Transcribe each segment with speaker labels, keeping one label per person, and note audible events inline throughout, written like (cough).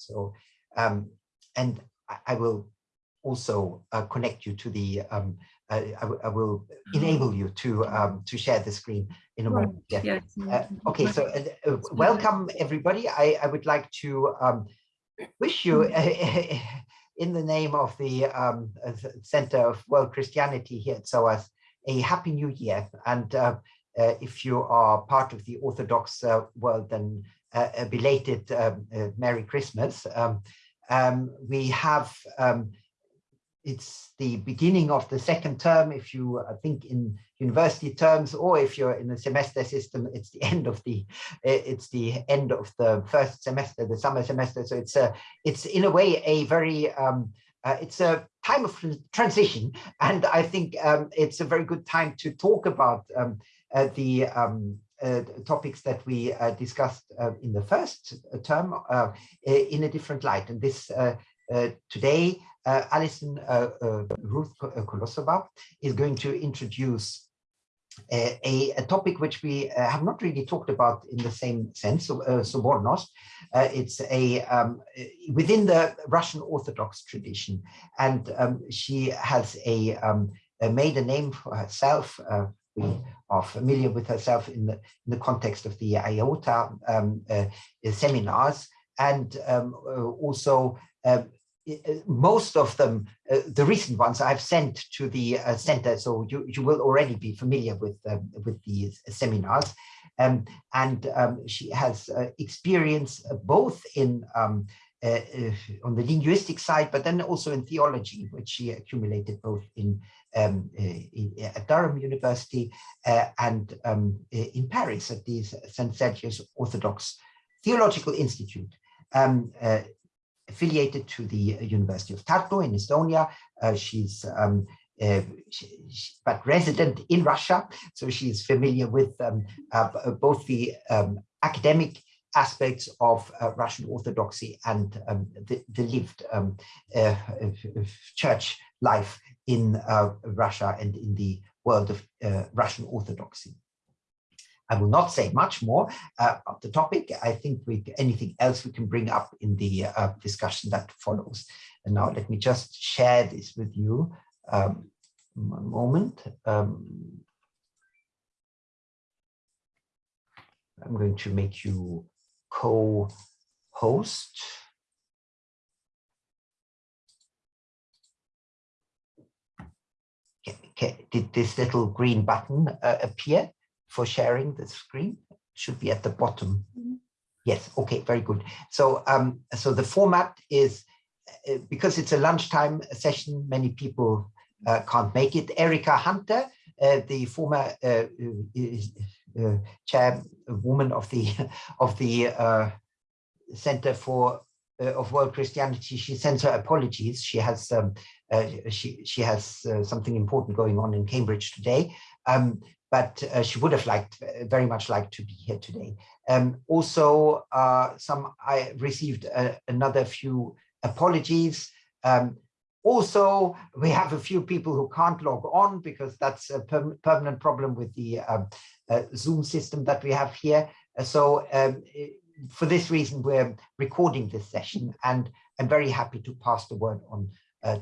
Speaker 1: So, um, and I, I will also uh, connect you to the, um, I, I, will enable you to um, to share the screen in a moment. Yeah. Uh, okay, so uh, uh, welcome everybody. I, I would like to um, wish you (laughs) in the name of the um, Center of World Christianity here at SOAS a happy new year. And uh, uh, if you are part of the Orthodox uh, world, then a belated um, Merry Christmas. Um, um, we have um, it's the beginning of the second term. If you uh, think in university terms or if you're in the semester system it's the (laughs) end of the it's the end of the first semester the summer semester. So it's a it's in a way a very uh, it's a time of transition. And i think um, it's a very good time to talk about um, uh, the um, uh, topics that we uh, discussed uh, in the first term in a different light and this today uh, Alison uh, uh, Ruth Kolosova is going to introduce a, a, topic which we uh, have not really talked about in the same sense, uh, Sobornost. Uh, it's a um, within the Russian Orthodox tradition, and um, she has a, um, made a name for herself. we are familiar with herself in the in the context of the IOTA um, seminars, and um, also uh, most of them, uh, the recent ones I've sent to the uh, center, so you, you will already be familiar with, um, with these seminars. Um, and um, she has uh, experience both in um, uh, uh, on the linguistic side, but then also in theology, which she accumulated both in, um, in at Durham University and um, in Paris at the St. Sergius Orthodox Theological Institute. Um, uh, affiliated to the University of Tartu in Estonia. Uh, she's um, uh, she, she, but resident in Russia, so she's familiar with um, uh, both the um, academic aspects of uh, Russian Orthodoxy and um, the, the, lived um, uh, church life in uh, Russia and in the world of Russian Orthodoxy. I will not say much more uh, about the topic. I think we anything else we can bring up in the uh, discussion that follows. And now let me just share this with you. Um, one moment. Um, I'm going to make you co-host. Did this little green button uh, appear? for sharing the screen should be at the bottom. Yes, okay, very good. So, um, so the format is, uh, because it's a lunchtime session, many people uh, can't make it. Erica Hunter, uh, the former uh, uh chairwoman of the of the uh, Center for of World Christianity, she sends her apologies. She has um, she she has something important going on in Cambridge today. Um, but uh, she would have liked uh, very much liked to be here today. Um, also, uh, some I received uh, another few apologies. Um, also, we have a few people who can't log on because that's a per permanent problem with the uh, Zoom system that we have here. Uh, so um, for this reason, we're recording this session and I'm very happy to pass the word on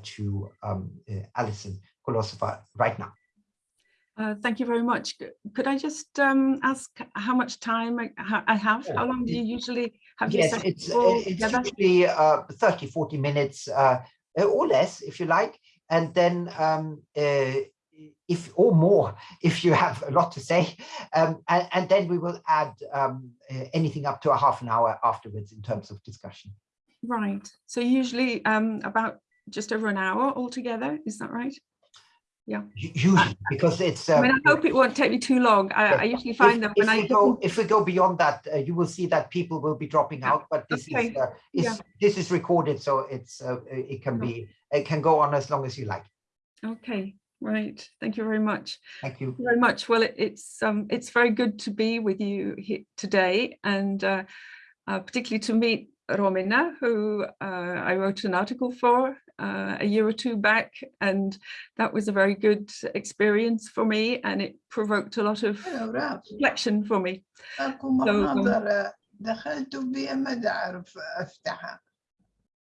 Speaker 1: to um, Alison Kolosova right now.
Speaker 2: Uh, thank you very much. Could I just um, ask how much time I, I have? How long do you usually have
Speaker 1: yes, your it's, uh, it's usually uh, 30, 40 minutes uh, or less, if you like. And then um, uh, if or more, if you have a lot to say. Um, and, and, then we will add um, anything up to a half an hour afterwards in terms of discussion.
Speaker 2: Right. So usually um, about just over an hour altogether, is that right? yeah
Speaker 1: usually because it's
Speaker 2: um, I, mean, I hope it won't take me too long i, I usually find if, them when
Speaker 1: if i go if we go beyond that uh, you will see that people will be dropping out but this okay. is, uh, is yeah. this is recorded so it's uh, it can be it can go on as long as you like
Speaker 2: okay right thank you very much
Speaker 1: thank you
Speaker 2: very much well it, it's um it's very good to be with you here today and uh, uh particularly to meet Romina, who uh, I wrote an article for uh, a year or two back, and that was a very good experience for me, and it provoked a lot of reflection for me.
Speaker 3: so, um,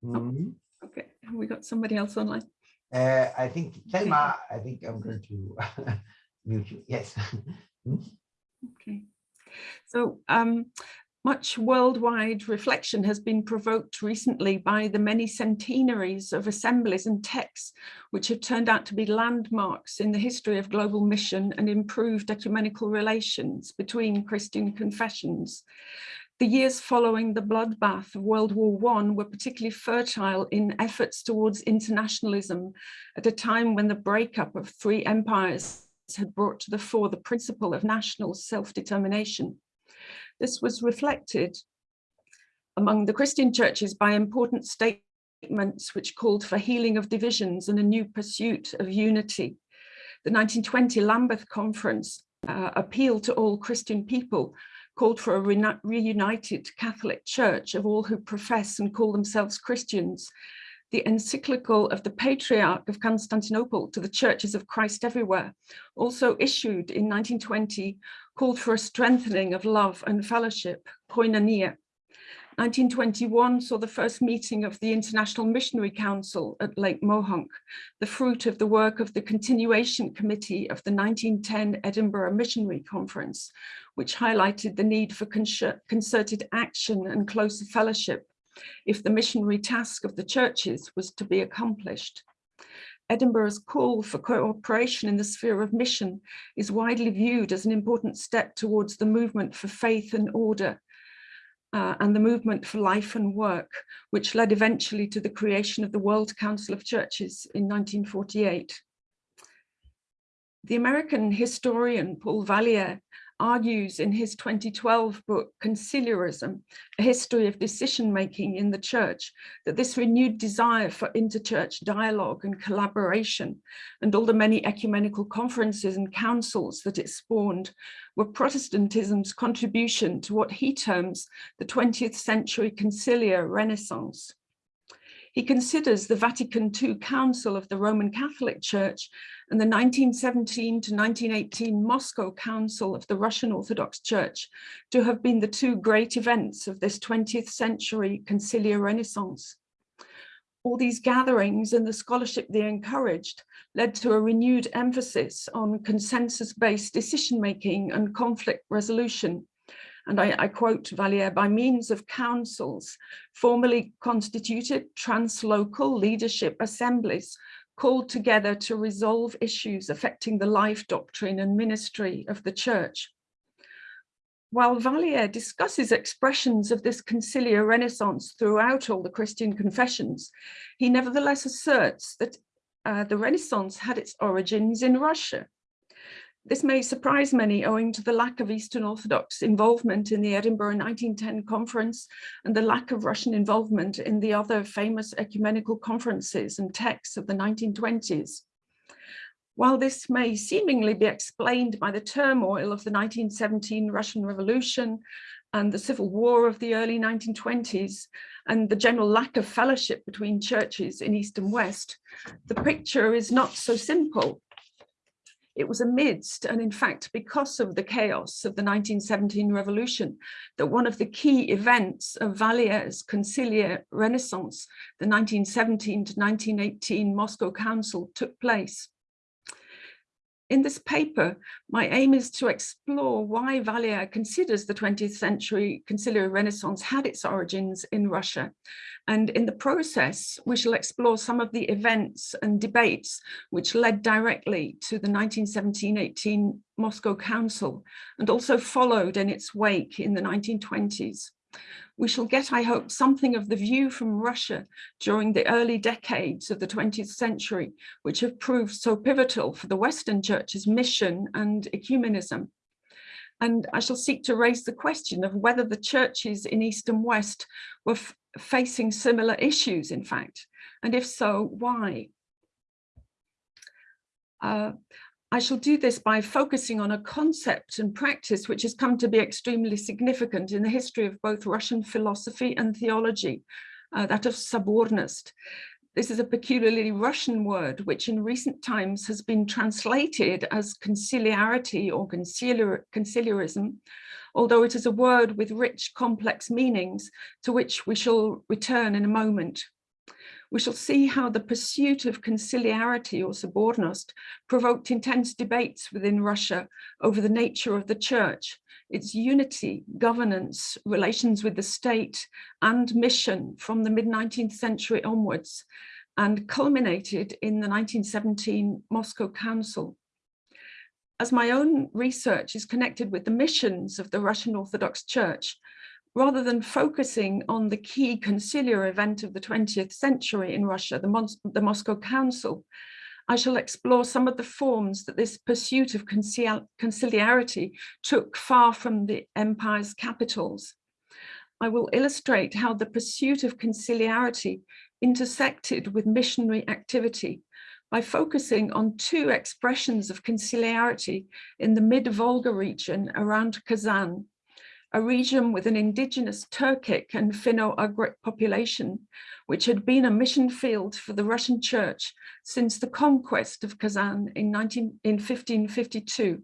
Speaker 1: Mhm.
Speaker 2: Okay, we got somebody else online?
Speaker 1: Uh, I think Thelma, I think I'm going to (laughs) mute you. Yes. (laughs)
Speaker 2: Okay. So um, much worldwide reflection has been provoked recently by the many centenaries of assemblies and texts which have turned out to be landmarks in the history of global mission and improved ecumenical relations between Christian confessions. The years following the bloodbath of World War I were particularly fertile in efforts towards internationalism at a time when the breakup of three empires had brought to the fore the principle of national self-determination. This was reflected among the Christian churches by important statements which called for healing of divisions and a new pursuit of unity. The 1920 Lambeth Conference uh, appealed to all Christian people called for a reunited Catholic Church of all who profess and call themselves Christians. The encyclical of the Patriarch of Constantinople to the churches of Christ everywhere, also issued in 1920, called for a strengthening of love and fellowship, koinonia. 1921 saw the first meeting of the International Missionary Council at Lake Mohonk, the fruit of the work of the continuation committee of the 1910 Edinburgh Missionary Conference, which highlighted the need for concerted action and closer fellowship if the missionary task of the churches was to be accomplished. Edinburgh's call for cooperation in the sphere of mission is widely viewed as an important step towards the movement for faith and order uh, and the movement for life and work, which led eventually to the creation of the World Council of Churches in 1948. The American historian Paul Valliere argues in his 2012 book, Conciliarism, A History of Decision-Making in the Church, that this renewed desire for interchurch dialogue and collaboration and all the many ecumenical conferences and councils that it spawned were Protestantism's contribution to what he terms the 20th century conciliar renaissance. He considers the Vatican II Council of the Roman Catholic Church and the 1917 to 1918 Moscow Council of the Russian Orthodox Church to have been the two great events of this 20th century conciliar renaissance. All these gatherings and the scholarship they encouraged led to a renewed emphasis on consensus-based decision-making and conflict resolution and I, I, quote Valliere, by means of councils, formally constituted translocal leadership assemblies called together to resolve issues affecting the life doctrine and ministry of the church. While Valliere discusses expressions of this conciliar renaissance throughout all the Christian confessions, he nevertheless asserts that uh, the Renaissance had its origins in Russia this may surprise many owing to the lack of Eastern Orthodox involvement in the Edinburgh 1910 conference and the lack of Russian involvement in the other famous ecumenical conferences and texts of the 1920s. While this may seemingly be explained by the turmoil of the 1917 Russian Revolution and the civil war of the early 1920s and the general lack of fellowship between churches in East and West, the picture is not so simple it was amidst, and in fact, because of the chaos of the 1917 revolution, that one of the key events of Valliere's conciliar renaissance, the 1917 to 1918 Moscow Council took place. In this paper, my aim is to explore why Valliere considers the 20th century conciliar renaissance had its origins in Russia. And in the process, we shall explore some of the events and debates which led directly to the 1917-18 Moscow Council and also followed in its wake in the 1920s we shall get, I hope, something of the view from Russia during the early decades of the 20th century, which have proved so pivotal for the Western Church's mission and ecumenism. And I shall seek to raise the question of whether the churches in East and West were facing similar issues, in fact, and if so, why? Uh, I shall do this by focusing on a concept and practice which has come to be extremely significant in the history of both Russian philosophy and theology, uh, that of sobornost. This is a peculiarly Russian word, which in recent times has been translated as conciliarity or conciliar conciliarism, although it is a word with rich, complex meanings to which we shall return in a moment. We shall see how the pursuit of conciliarity or sobornost provoked intense debates within Russia over the nature of the church, its unity, governance, relations with the state and mission from the mid-19th century onwards and culminated in the 1917 Moscow Council. As my own research is connected with the missions of the Russian Orthodox Church, rather than focusing on the key conciliar event of the 20th century in Russia, the, Mos the Moscow Council, I shall explore some of the forms that this pursuit of concil conciliarity took far from the empire's capitals. I will illustrate how the pursuit of conciliarity intersected with missionary activity by focusing on two expressions of conciliarity in the mid-Volga region around Kazan, a region with an indigenous Turkic and Finno-Ugric population, which had been a mission field for the Russian church since the conquest of Kazan in, 19, in 1552.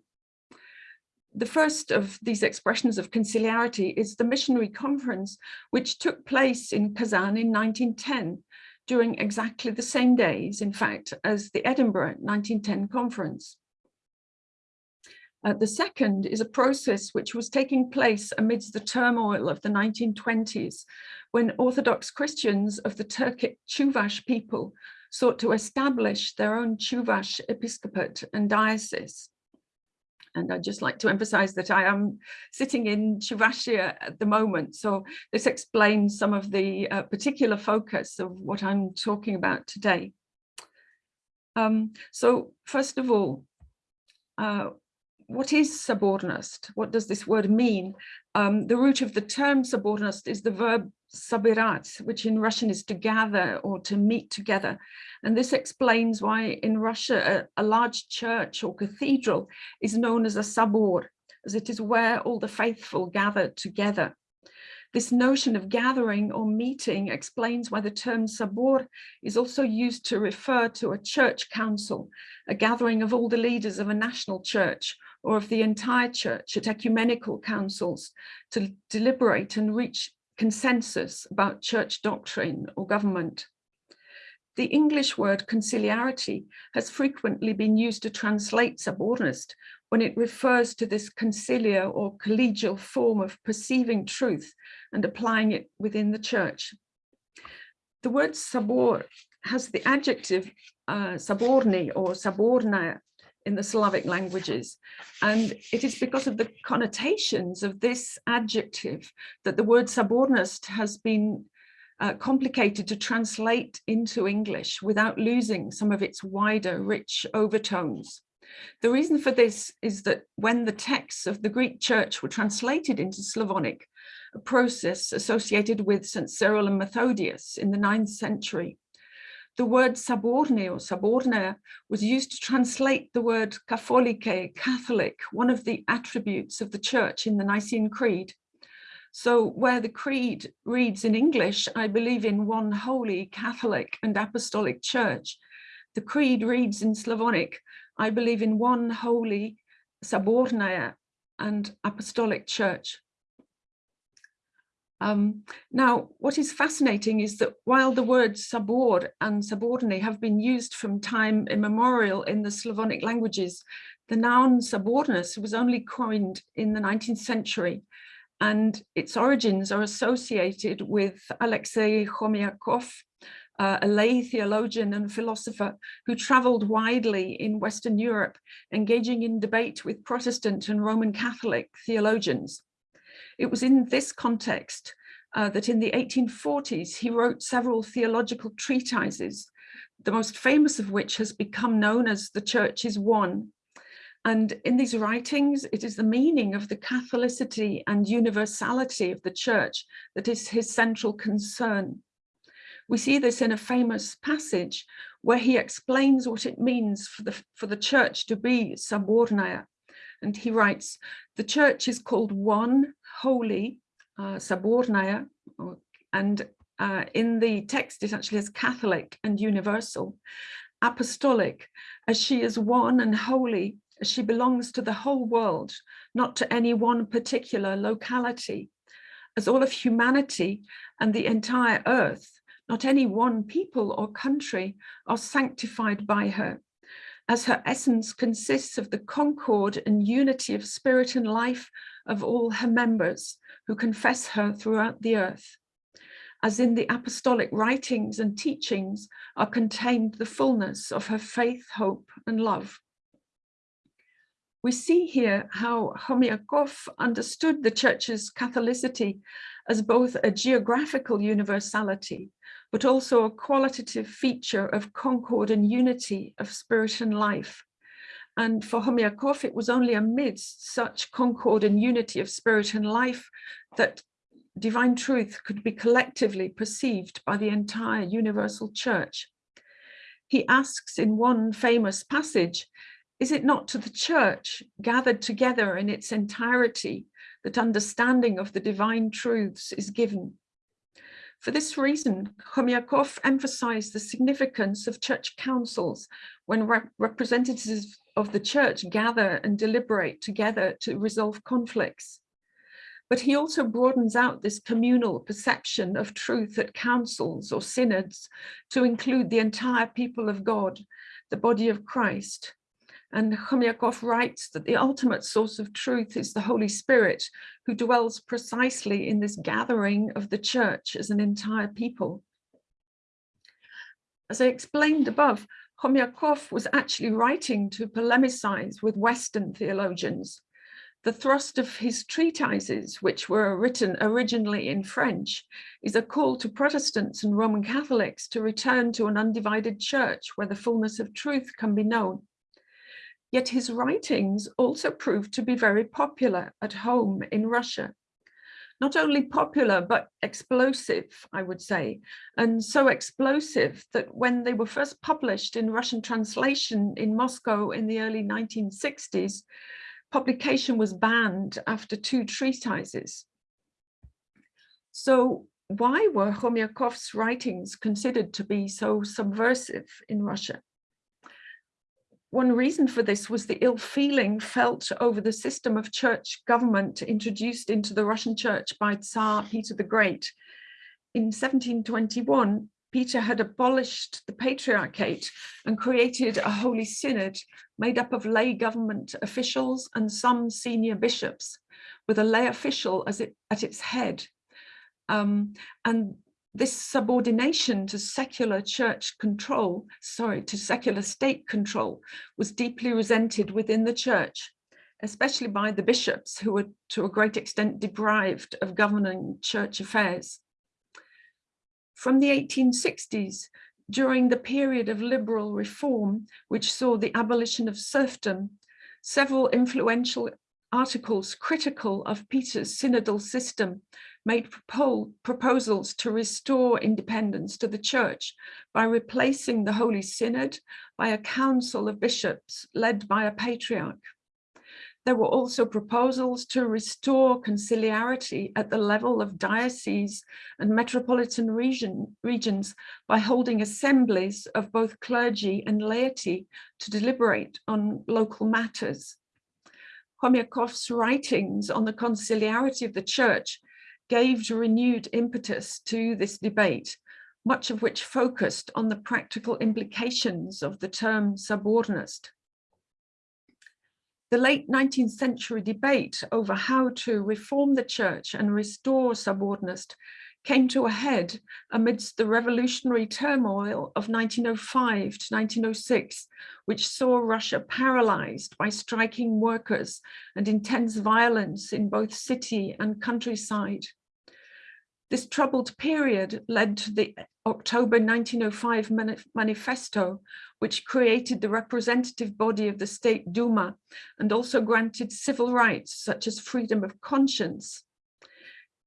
Speaker 2: The first of these expressions of conciliarity is the missionary conference, which took place in Kazan in 1910, during exactly the same days, in fact, as the Edinburgh 1910 conference. Uh, the second is a process which was taking place amidst the turmoil of the 1920s, when Orthodox Christians of the Turkic Chuvash people sought to establish their own Chuvash episcopate and diocese. And I'd just like to emphasize that I am sitting in Chuvashia at the moment. So this explains some of the uh, particular focus of what I'm talking about today. Um, so first of all, uh, what is sobornost? What does this word mean? Um, the root of the term sobornost is the verb sabirat, which in Russian is to gather or to meet together. And this explains why in Russia a, a large church or cathedral is known as a sabor, as it is where all the faithful gather together. This notion of gathering or meeting explains why the term sabor is also used to refer to a church council, a gathering of all the leaders of a national church or of the entire church at ecumenical councils to deliberate and reach consensus about church doctrine or government. The English word conciliarity has frequently been used to translate sobornost when it refers to this conciliar or collegial form of perceiving truth and applying it within the church. The word sabor has the adjective uh, or saborna in the Slavic languages. And it is because of the connotations of this adjective that the word sobornost has been uh, complicated to translate into English without losing some of its wider, rich overtones. The reason for this is that when the texts of the Greek church were translated into Slavonic, a process associated with St. Cyril and Methodius in the ninth century, the word subordinate or subordinate was used to translate the word katholike, Catholic, one of the attributes of the church in the Nicene Creed. So where the creed reads in English, I believe in one holy Catholic and Apostolic Church, the creed reads in Slavonic, I believe in one holy, subordinate and Apostolic Church. Um, now, what is fascinating is that while the words subord and subordinate have been used from time immemorial in the Slavonic languages, the noun sobornost was only coined in the 19th century and its origins are associated with Alexei Khomyakov, uh, a lay theologian and philosopher who traveled widely in Western Europe, engaging in debate with Protestant and Roman Catholic theologians. It was in this context uh, that in the 1840s, he wrote several theological treatises, the most famous of which has become known as The Church is One. And in these writings, it is the meaning of the Catholicity and universality of the church that is his central concern. We see this in a famous passage where he explains what it means for the, for the church to be subordinate. And he writes, the church is called one, holy, uh, subordinate, and uh, in the text it actually has Catholic and universal, apostolic, as she is one and holy, as she belongs to the whole world, not to any one particular locality, as all of humanity and the entire earth, not any one people or country, are sanctified by her, as her essence consists of the concord and unity of spirit and life of all her members who confess her throughout the earth. As in the apostolic writings and teachings are contained the fullness of her faith, hope and love. We see here how Khomyakov understood the church's Catholicity as both a geographical universality, but also a qualitative feature of concord and unity of spirit and life. And for Khomyakov, it was only amidst such concord and unity of spirit and life that divine truth could be collectively perceived by the entire universal church. He asks in one famous passage, is it not to the church gathered together in its entirety that understanding of the divine truths is given? For this reason, Khomyakov emphasized the significance of church councils when rep representatives of the church gather and deliberate together to resolve conflicts. But he also broadens out this communal perception of truth at councils or synods to include the entire people of God, the body of Christ. And Khomyakov writes that the ultimate source of truth is the Holy Spirit, who dwells precisely in this gathering of the church as an entire people. As I explained above, Khomyakov was actually writing to polemicize with Western theologians the thrust of his treatises, which were written originally in French, is a call to Protestants and Roman Catholics to return to an undivided church where the fullness of truth can be known. Yet his writings also proved to be very popular at home in Russia. Not only popular, but explosive, I would say, and so explosive that when they were first published in Russian translation in Moscow in the early 1960s, publication was banned after two treatises. So why were Khomyakov's writings considered to be so subversive in Russia? One reason for this was the ill feeling felt over the system of church government introduced into the Russian church by Tsar Peter the Great. In 1721, Peter had abolished the patriarchate and created a holy synod made up of lay government officials and some senior bishops with a lay official as it, at its head. Um, and this subordination to secular church control, sorry, to secular state control was deeply resented within the church, especially by the bishops who were to a great extent deprived of governing church affairs. From the 1860s, during the period of liberal reform, which saw the abolition of serfdom, several influential articles critical of Peter's synodal system made proposals to restore independence to the church by replacing the Holy Synod by a council of bishops led by a patriarch. There were also proposals to restore conciliarity at the level of dioceses and metropolitan region, regions by holding assemblies of both clergy and laity to deliberate on local matters. Khomyakov's writings on the conciliarity of the church gave renewed impetus to this debate, much of which focused on the practical implications of the term sobornost. The late 19th century debate over how to reform the church and restore sobornost came to a head amidst the revolutionary turmoil of 1905 to 1906, which saw Russia paralyzed by striking workers and intense violence in both city and countryside. This troubled period led to the October 1905 manifesto, which created the representative body of the State Duma and also granted civil rights such as freedom of conscience.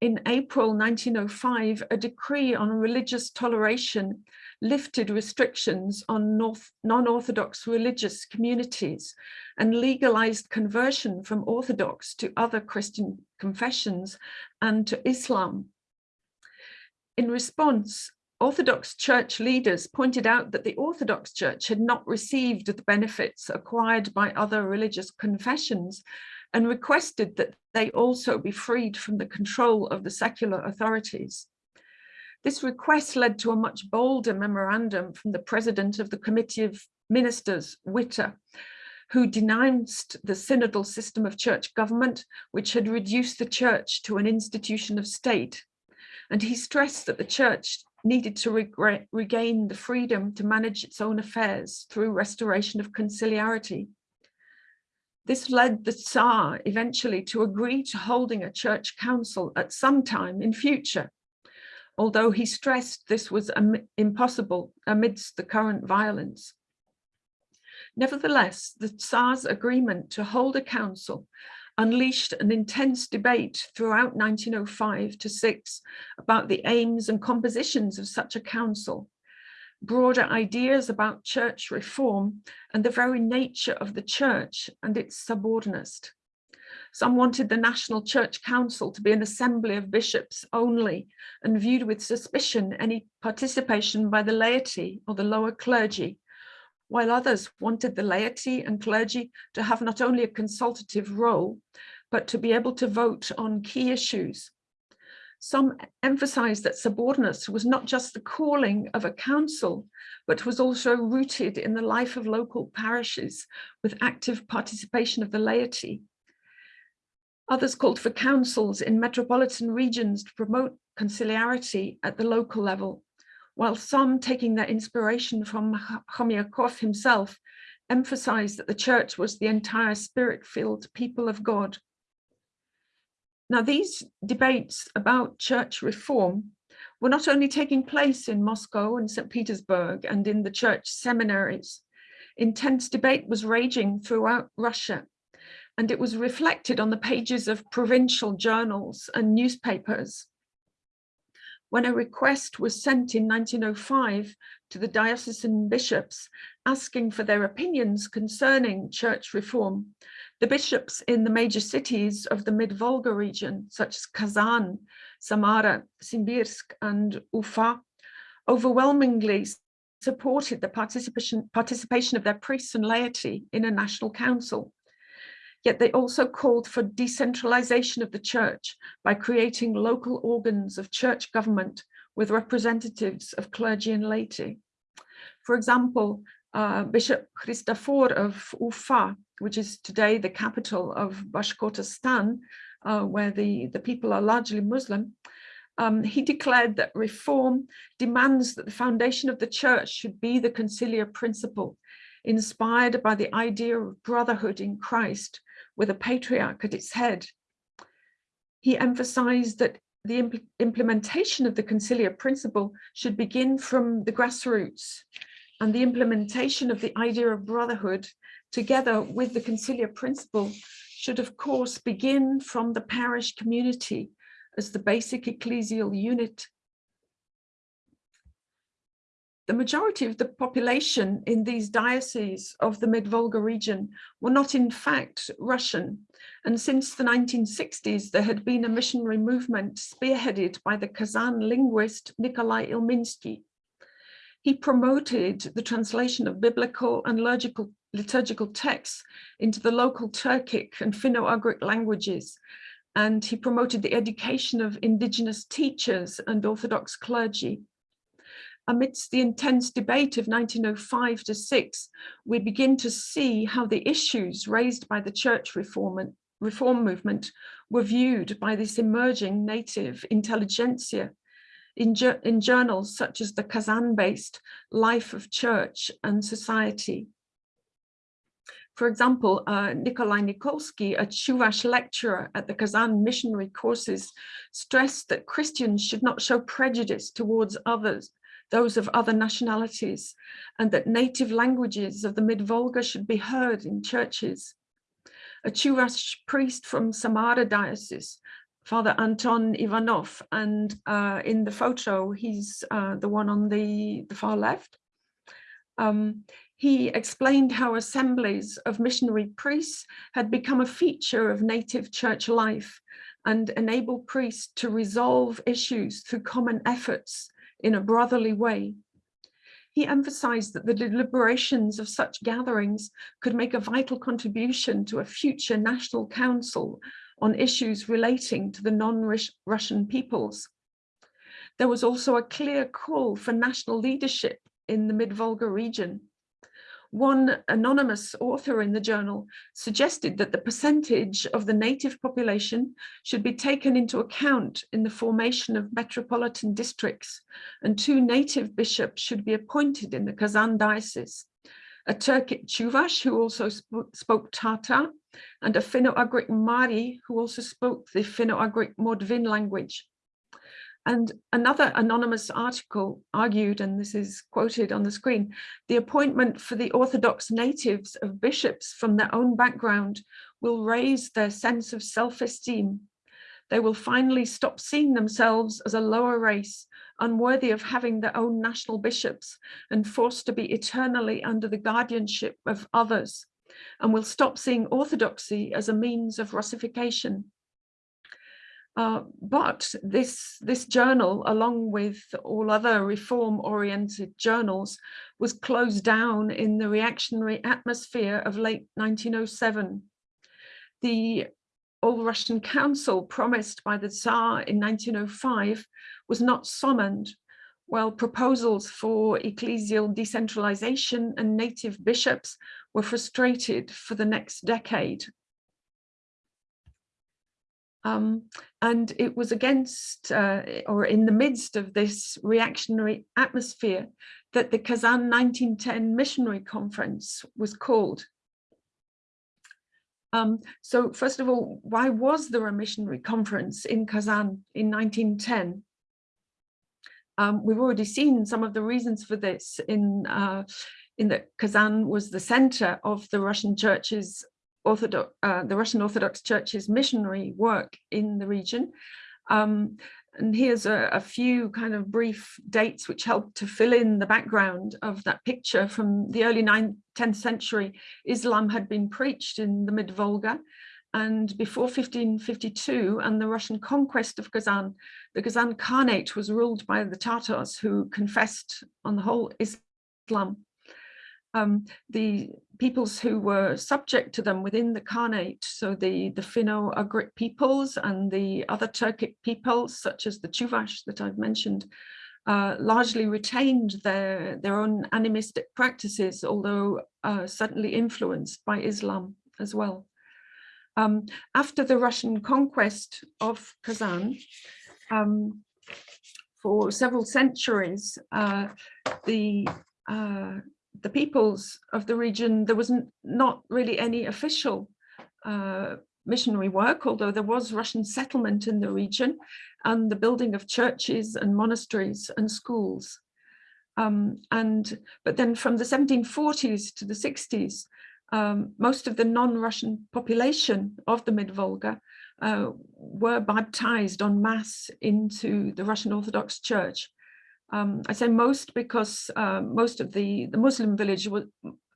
Speaker 2: In April 1905, a decree on religious toleration lifted restrictions on non-Orthodox religious communities and legalized conversion from Orthodox to other Christian confessions and to Islam. In response, Orthodox Church leaders pointed out that the Orthodox Church had not received the benefits acquired by other religious confessions and requested that they also be freed from the control of the secular authorities. This request led to a much bolder memorandum from the president of the Committee of Ministers, Witte, who denounced the synodal system of church government, which had reduced the church to an institution of state. And he stressed that the church needed to regain the freedom to manage its own affairs through restoration of conciliarity. This led the Tsar eventually to agree to holding a church council at some time in future, although he stressed this was impossible amidst the current violence. Nevertheless, the Tsar's agreement to hold a council unleashed an intense debate throughout 1905 to 6 about the aims and compositions of such a council, broader ideas about church reform and the very nature of the church and its sobornost. Some wanted the National Church Council to be an assembly of bishops only and viewed with suspicion any participation by the laity or the lower clergy while others wanted the laity and clergy to have not only a consultative role, but to be able to vote on key issues. Some emphasized that sobornost was not just the calling of a council, but was also rooted in the life of local parishes with active participation of the laity. Others called for councils in metropolitan regions to promote conciliarity at the local level while some taking their inspiration from Khomyakov himself emphasized that the church was the entire spirit-filled people of God. Now these debates about church reform were not only taking place in Moscow and St. Petersburg and in the church seminaries, intense debate was raging throughout Russia and it was reflected on the pages of provincial journals and newspapers when a request was sent in 1905 to the diocesan bishops asking for their opinions concerning church reform, the bishops in the major cities of the mid-Volga region, such as Kazan, Samara, Simbirsk, and Ufa, overwhelmingly supported the participation, participation of their priests and laity in a national council. Yet they also called for decentralization of the church by creating local organs of church government with representatives of clergy and laity. For example, uh, Bishop Christofor of Ufa, which is today the capital of Bashkortostan, uh, where the, the people are largely Muslim, um, he declared that reform demands that the foundation of the church should be the conciliar principle, inspired by the idea of brotherhood in Christ, with a patriarch at its head. He emphasized that the impl implementation of the conciliar principle should begin from the grassroots and the implementation of the idea of brotherhood together with the conciliar principle should of course begin from the parish community as the basic ecclesial unit the majority of the population in these dioceses of the mid-Volga region were not in fact Russian. And since the 1960s, there had been a missionary movement spearheaded by the Kazan linguist Nikolai Ilminsky. He promoted the translation of biblical and liturgical, liturgical texts into the local Turkic and Finno-Ugric languages. And he promoted the education of indigenous teachers and Orthodox clergy amidst the intense debate of 1905 to 6, we begin to see how the issues raised by the church reform, reform movement were viewed by this emerging native intelligentsia in, in journals such as the Kazan-based Life of Church and Society. For example, uh, Nikolai Nikolsky, a Chuvash lecturer at the Kazan missionary courses, stressed that Christians should not show prejudice towards others those of other nationalities, and that native languages of the mid-Volga should be heard in churches. A Chuvash priest from Samara diocese, Father Anton Ivanov, and uh, in the photo, he's uh, the one on the, the far left. Um, he explained how assemblies of missionary priests had become a feature of native church life and enable priests to resolve issues through common efforts in a brotherly way. He emphasized that the deliberations of such gatherings could make a vital contribution to a future national council on issues relating to the non-Russian peoples. there was also a clear call for national leadership in the mid-Volga region. One anonymous author in the journal suggested that the percentage of the native population should be taken into account in the formation of metropolitan districts and two native bishops should be appointed in the Kazan diocese. A Turkic Chuvash who also sp spoke Tatar and a Finno-Ugric Mari who also spoke the Finno-Ugric Mordvin language. And another anonymous article argued, and this is quoted on the screen, the appointment for the Orthodox natives of bishops from their own background will raise their sense of self-esteem. They will finally stop seeing themselves as a lower race, unworthy of having their own national bishops and forced to be eternally under the guardianship of others, and will stop seeing orthodoxy as a means of Russification. Uh, but this, this journal, along with all other reform-oriented journals, was closed down in the reactionary atmosphere of late 1907. The All-Russian Council promised by the Tsar in 1905 was not summoned, while proposals for ecclesial decentralization and native bishops were frustrated for the next decade um, and it was against uh, or in the midst of this reactionary atmosphere that the Kazan 1910 Missionary Conference was called. Um, so first of all, why was there a missionary conference in Kazan in 1910? Um, we've already seen some of the reasons for this in uh, in that Kazan was the center of the Russian church's Orthodox, uh, the Russian Orthodox Church's missionary work in the region. Um, and here's a, a, few kind of brief dates which help to fill in the background of that picture from the early 9th, 10th century. Islam had been preached in the mid-Volga and before 1552 and the Russian conquest of Kazan, the Kazan Khanate was ruled by the Tatars who confessed on the whole Islam um, the peoples who were subject to them within the Khanate, so the, the Finno-Ugric peoples and the other Turkic peoples, such as the Chuvash that I've mentioned, uh, largely retained their, their own animistic practices, although uh, certainly influenced by Islam as well. Um, after the Russian conquest of Kazan, um, for several centuries, uh, the uh, the peoples of the region, there was not really any official uh, missionary work, although there was Russian settlement in the region and the building of churches and monasteries and schools. Um, and but then from the 1740s to the 60s, um, most of the non-Russian population of the mid-Volga uh, were baptized en masse into the Russian Orthodox Church. Um, I say most because uh, most of the, the Muslim village were,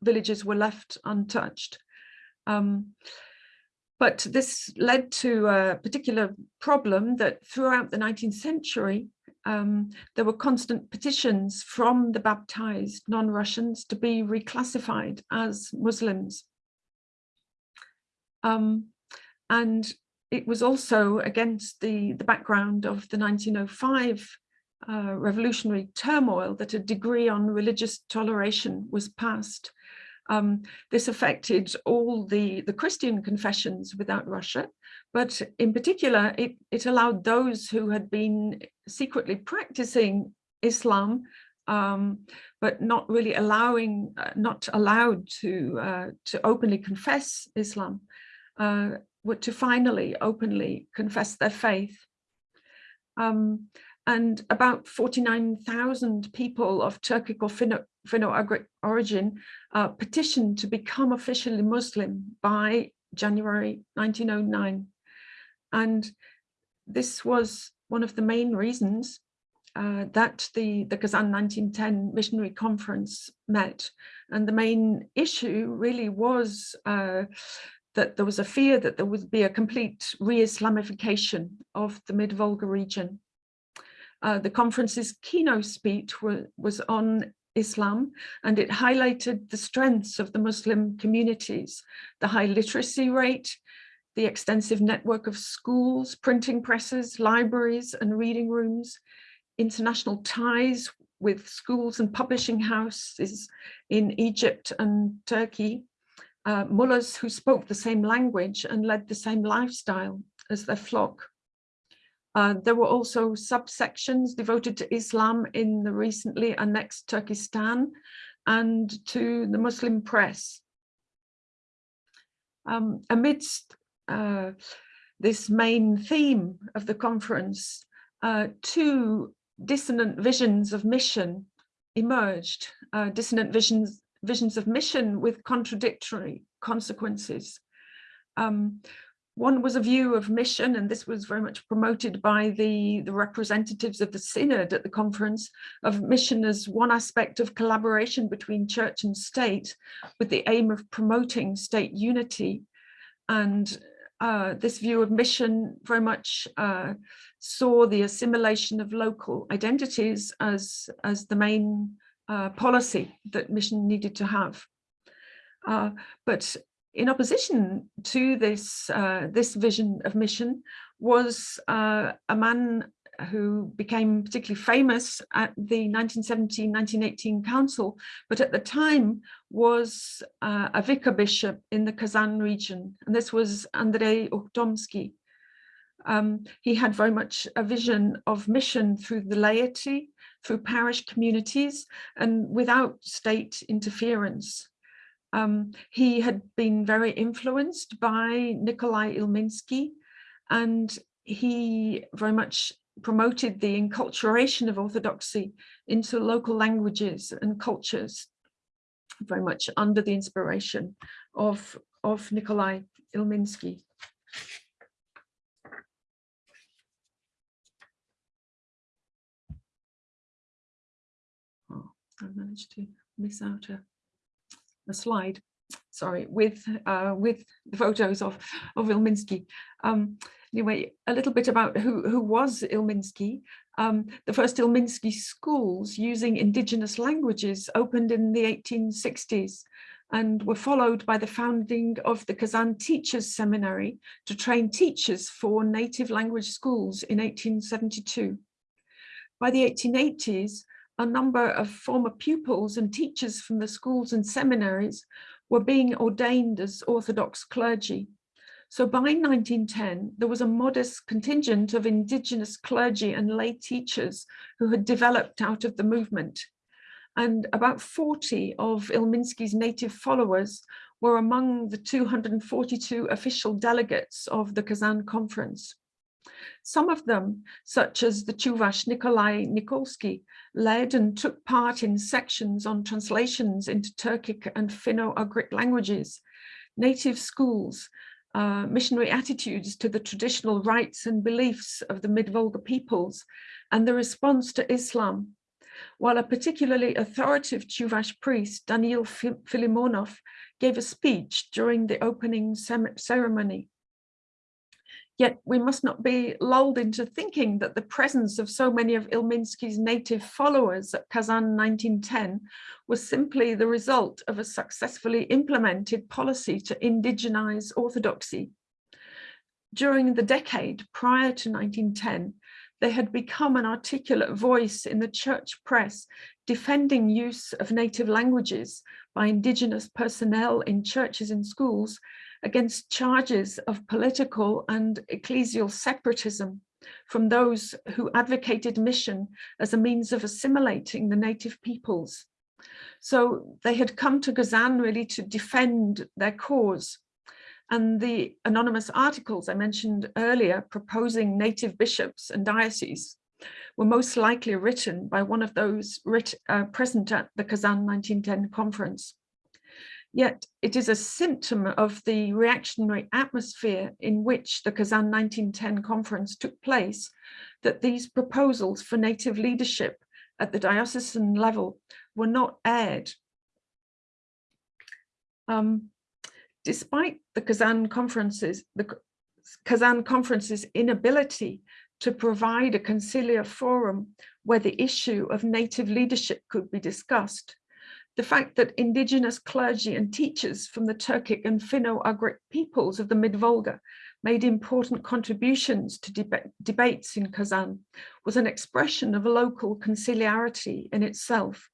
Speaker 2: villages were left untouched. Um, but this led to a particular problem that throughout the 19th century, um, there were constant petitions from the baptized non-Russians to be reclassified as Muslims. Um, and it was also against the, the background of the 1905 revolutionary turmoil that a degree on religious toleration was passed. Um, this affected all the, the Christian confessions without Russia, but in particular, it, it allowed those who had been secretly practicing Islam, um, but not really allowing, uh, not allowed to, uh, to openly confess Islam, uh, to finally openly confess their faith. Um, and about 49,000 people of Turkic or Finno-Ugric origin uh, petitioned to become officially Muslim by January 1909. And this was one of the main reasons uh, that the, the Kazan 1910 missionary conference met. And the main issue really was uh, that there was a fear that there would be a complete re-Islamification of the mid-Volga region. Uh, the conference's keynote speech were, was on Islam and it highlighted the strengths of the Muslim communities, the high literacy rate, the extensive network of schools, printing presses, libraries and reading rooms, international ties with schools and publishing houses in Egypt and Turkey, uh, mullahs who spoke the same language and led the same lifestyle as their flock. Uh, there were also subsections devoted to Islam in the recently annexed Turkestan and to the Muslim press. Um, amidst uh, this main theme of the conference, uh, two dissonant visions of mission emerged, uh, dissonant visions, visions of mission with contradictory consequences. Um, one was a view of mission, and this was very much promoted by the, the representatives of the synod at the conference, of mission as one aspect of collaboration between church and state with the aim of promoting state unity. And uh, this view of mission very much uh, saw the assimilation of local identities as, as the main uh, policy that mission needed to have. Uh, but in opposition to this, uh, this vision of mission was uh, a man who became particularly famous at the 1917-1918 council, but at the time was uh, a vicar bishop in the Kazan region, and this was Andrei Ukhtomsky. Um, he had very much a vision of mission through the laity, through parish communities, and without state interference. Um, he had been very influenced by Nikolai Ilminsky, and he very much promoted the enculturation of orthodoxy into local languages and cultures, very much under the inspiration of, of Nikolai Ilminsky. Oh, I managed to miss out a a slide, sorry, with uh, with the photos of of Ilminsky. Um, anyway, a little bit about who who was Ilminsky. Um, the first Ilminsky schools using indigenous languages opened in the 1860s and were followed by the founding of the Kazan Teachers Seminary to train teachers for native language schools in 1872. By the 1880s, a number of former pupils and teachers from the schools and seminaries were being ordained as Orthodox clergy. So by 1910, there was a modest contingent of indigenous clergy and lay teachers who had developed out of the movement. And about 40 of Ilminsky's native followers were among the 242 official delegates of the Kazan conference. Some of them, such as the Chuvash Nikolai Nikolsky, led and took part in sections on translations into Turkic and Finno-Ugric languages, native schools, uh, missionary attitudes to the traditional rights and beliefs of the Mid-Volga peoples, and the response to Islam. While a particularly authoritative Chuvash priest, Daniil Filimonov, gave a speech during the opening ceremony. Yet we must not be lulled into thinking that the presence of so many of Ilminsky's native followers at Kazan 1910 was simply the result of a successfully implemented policy to indigenize orthodoxy. During the decade prior to 1910, they had become an articulate voice in the church press defending use of native languages by indigenous personnel in churches and schools against charges of political and ecclesial separatism from those who advocated mission as a means of assimilating the native peoples. So they had come to Kazan really to defend their cause. And the anonymous articles I mentioned earlier proposing native bishops and dioceses were most likely written by one of those writ, uh, present at the Kazan 1910 conference. Yet it is a symptom of the reactionary atmosphere in which the Kazan 1910 conference took place that these proposals for native leadership at the diocesan level were not aired. Um, despite the Kazan conferences, the Kazan conference's inability to provide a conciliar forum where the issue of native leadership could be discussed, the fact that indigenous clergy and teachers from the Turkic and Finno-Ugric peoples of the Mid-Volga made important contributions to deba debates in Kazan, was an expression of local conciliarity in itself.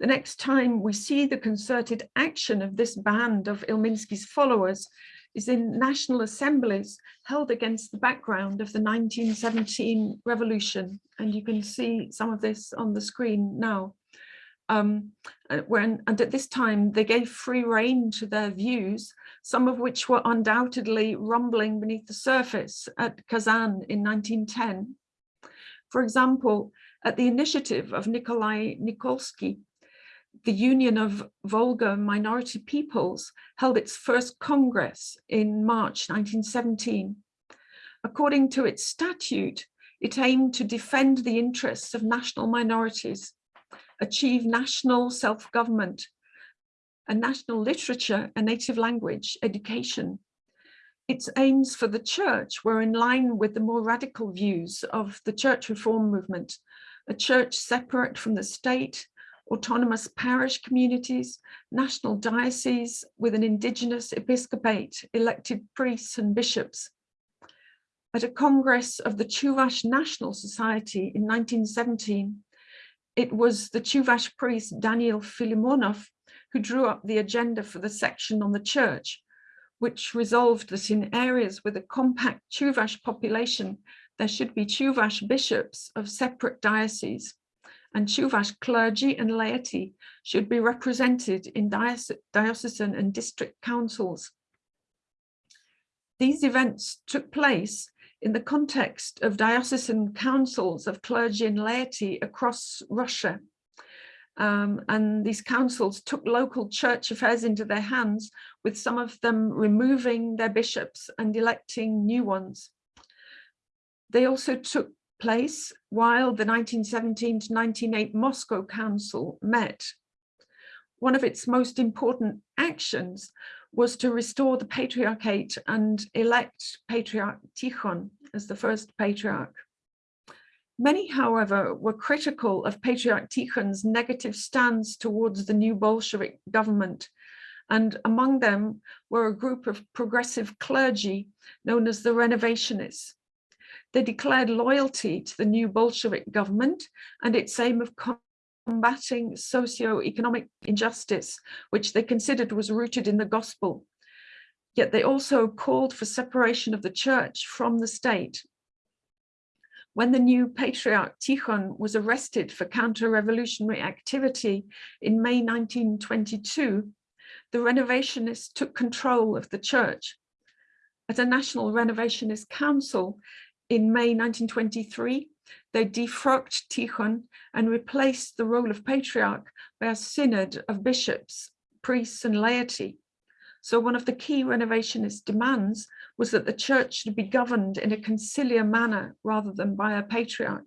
Speaker 2: The next time we see the concerted action of this band of Ilminsky's followers is in national assemblies held against the background of the 1917 revolution. And you can see some of this on the screen now. Um, uh, when, and at this time, they gave free rein to their views, some of which were undoubtedly rumbling beneath the surface at Kazan in 1910. For example, at the initiative of Nikolai Nikolsky, the Union of Volga Minority Peoples held its first Congress in March 1917. According to its statute, it aimed to defend the interests of national minorities, achieve national self-government, a national literature a native language education. Its aims for the church were in line with the more radical views of the church reform movement, a church separate from the state, autonomous parish communities, national dioceses with an indigenous episcopate, elected priests and bishops. At a congress of the Chuvash National Society in 1917, it was the Chuvash priest Daniel Filimonov who drew up the agenda for the section on the church, which resolved that in areas with a compact Chuvash population, there should be Chuvash bishops of separate dioceses and Chuvash clergy and laity should be represented in diocesan and district councils. These events took place in the context of diocesan councils of clergy and laity across Russia. Um, and these councils took local church affairs into their hands, with some of them removing their bishops and electing new ones. They also took place while the 1917 to 1908 Moscow Council met. One of its most important actions was to restore the patriarchate and elect Patriarch Tikhon as the first patriarch. Many, however, were critical of Patriarch Tikhon's negative stance towards the new Bolshevik government, and among them were a group of progressive clergy known as the Renovationists, they declared loyalty to the new Bolshevik government and its aim of combating socio-economic injustice, which they considered was rooted in the gospel. Yet they also called for separation of the church from the state. When the new patriarch Tikhon was arrested for counter-revolutionary activity in May 1922, the renovationists took control of the church. At a national renovationist council, in May 1923, they defrocked Tikhon and replaced the role of patriarch by a synod of bishops, priests and laity. So one of the key renovationist demands was that the church should be governed in a conciliar manner rather than by a patriarch.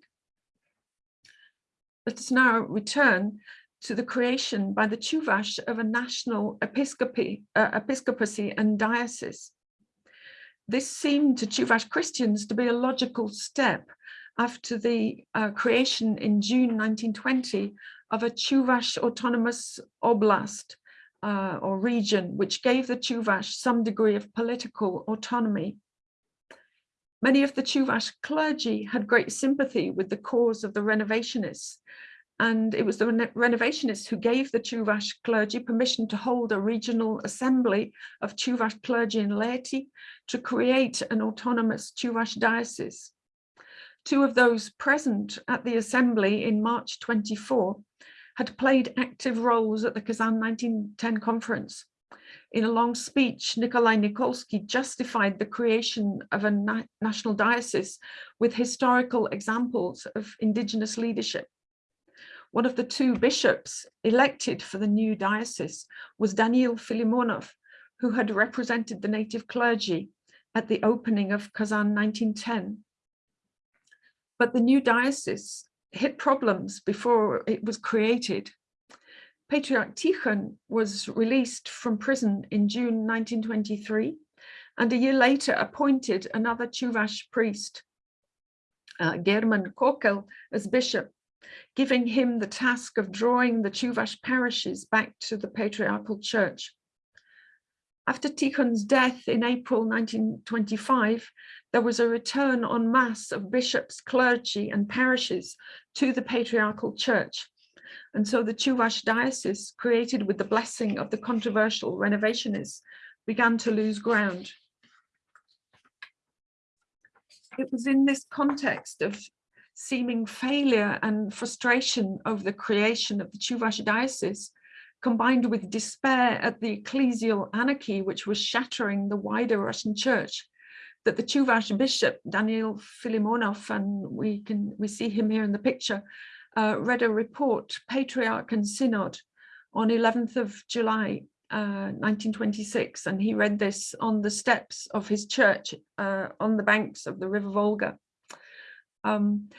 Speaker 2: Let us now return to the creation by the Chuvash of a national uh, episcopacy and diocese. This seemed to Chuvash Christians to be a logical step after the uh, creation in June 1920 of a Chuvash autonomous oblast uh, or region, which gave the Chuvash some degree of political autonomy. Many of the Chuvash clergy had great sympathy with the cause of the renovationists and it was the renovationists who gave the Chuvash clergy permission to hold a regional assembly of Chuvash clergy and laity to create an autonomous Chuvash diocese. Two of those present at the assembly in March 24 had played active roles at the Kazan 1910 conference. In a long speech, Nikolai Nikolsky justified the creation of a na national diocese with historical examples of indigenous leadership. One of the two bishops elected for the new diocese was Daniel Filimonov, who had represented the native clergy at the opening of Kazan 1910. But the new diocese hit problems before it was created. Patriarch Tikhon was released from prison in June 1923 and a year later appointed another Chuvash priest, uh, German Kokel, as bishop giving him the task of drawing the Chuvash parishes back to the patriarchal church. After Tikhon's death in April 1925, there was a return en masse of bishops, clergy and parishes to the Patriarchal Church. And so the Chuvash diocese, created with the blessing of the controversial renovationists, began to lose ground. It was in this context of seeming failure and frustration over the creation of the Chuvash diocese combined with despair at the ecclesial anarchy which was shattering the wider Russian church, that the Chuvash bishop Daniel Filimonov, and we can we see him here in the picture, uh, read a report, Patriarch and Synod, on 11th of July, uh, 1926, and he read this on the steps of his church uh, on the banks of the River Volga. Um,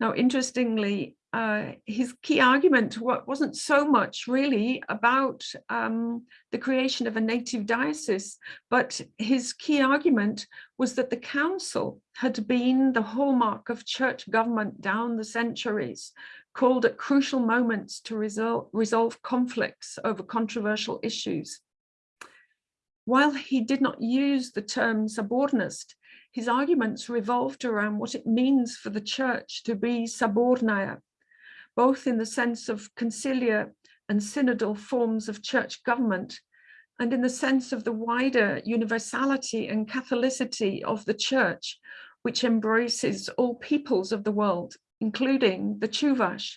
Speaker 2: now, interestingly, uh, his key argument wasn't so much really about um, the creation of a native diocese, but his key argument was that the council had been the hallmark of church government down the centuries, called at crucial moments to resol resolve conflicts over controversial issues. While he did not use the term sobornost, his arguments revolved around what it means for the church to be subordinate, both in the sense of conciliar and synodal forms of church government, and in the sense of the wider universality and Catholicity of the church, which embraces all peoples of the world, including the Chuvash.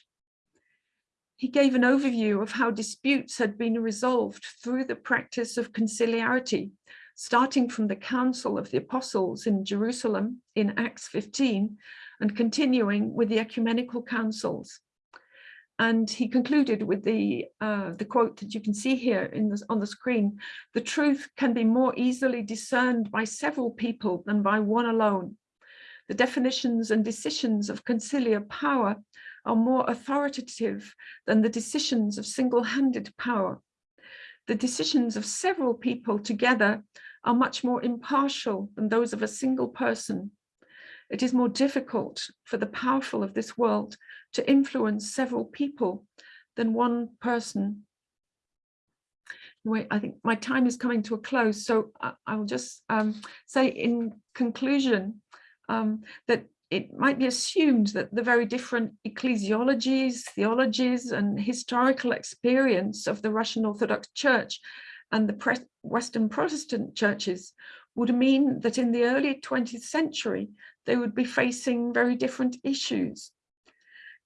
Speaker 2: He gave an overview of how disputes had been resolved through the practice of conciliarity, starting from the Council of the Apostles in Jerusalem in Acts 15 and continuing with the ecumenical councils. And he concluded with the, uh, the quote that you can see here in on the screen, the truth can be more easily discerned by several people than by one alone. The definitions and decisions of conciliar power are more authoritative than the decisions of single-handed power. The decisions of several people together are much more impartial than those of a single person. It is more difficult for the powerful of this world to influence several people than one person. Wait, I think my time is coming to a close, so I, will just um, say in conclusion um, that it might be assumed that the very different ecclesiologies, theologies, and historical experience of the Russian Orthodox Church and the Western Protestant churches would mean that in the early 20th century, they would be facing very different issues.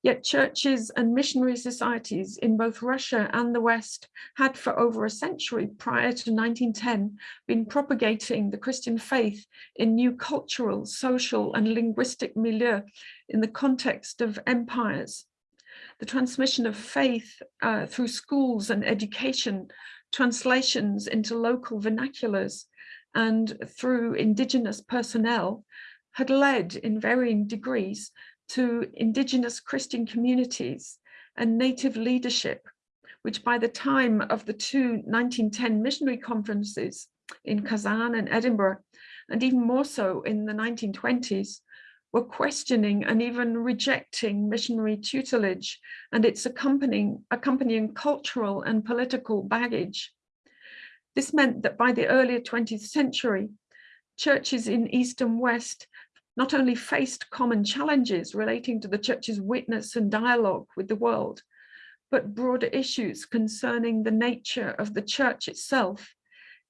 Speaker 2: Yet churches and missionary societies in both Russia and the West had for over a century prior to 1910 been propagating the Christian faith in new cultural, social and linguistic milieu in the context of empires. The transmission of faith uh, through schools and education, translations into local vernaculars and through indigenous personnel had led in varying degrees to indigenous Christian communities and native leadership, which by the time of the two 1910 missionary conferences in Kazan and Edinburgh, and even more so in the 1920s, were questioning and even rejecting missionary tutelage and its accompanying, accompanying cultural and political baggage. This meant that by the earlier 20th century, churches in East and West not only faced common challenges relating to the church's witness and dialogue with the world, but broader issues concerning the nature of the church itself,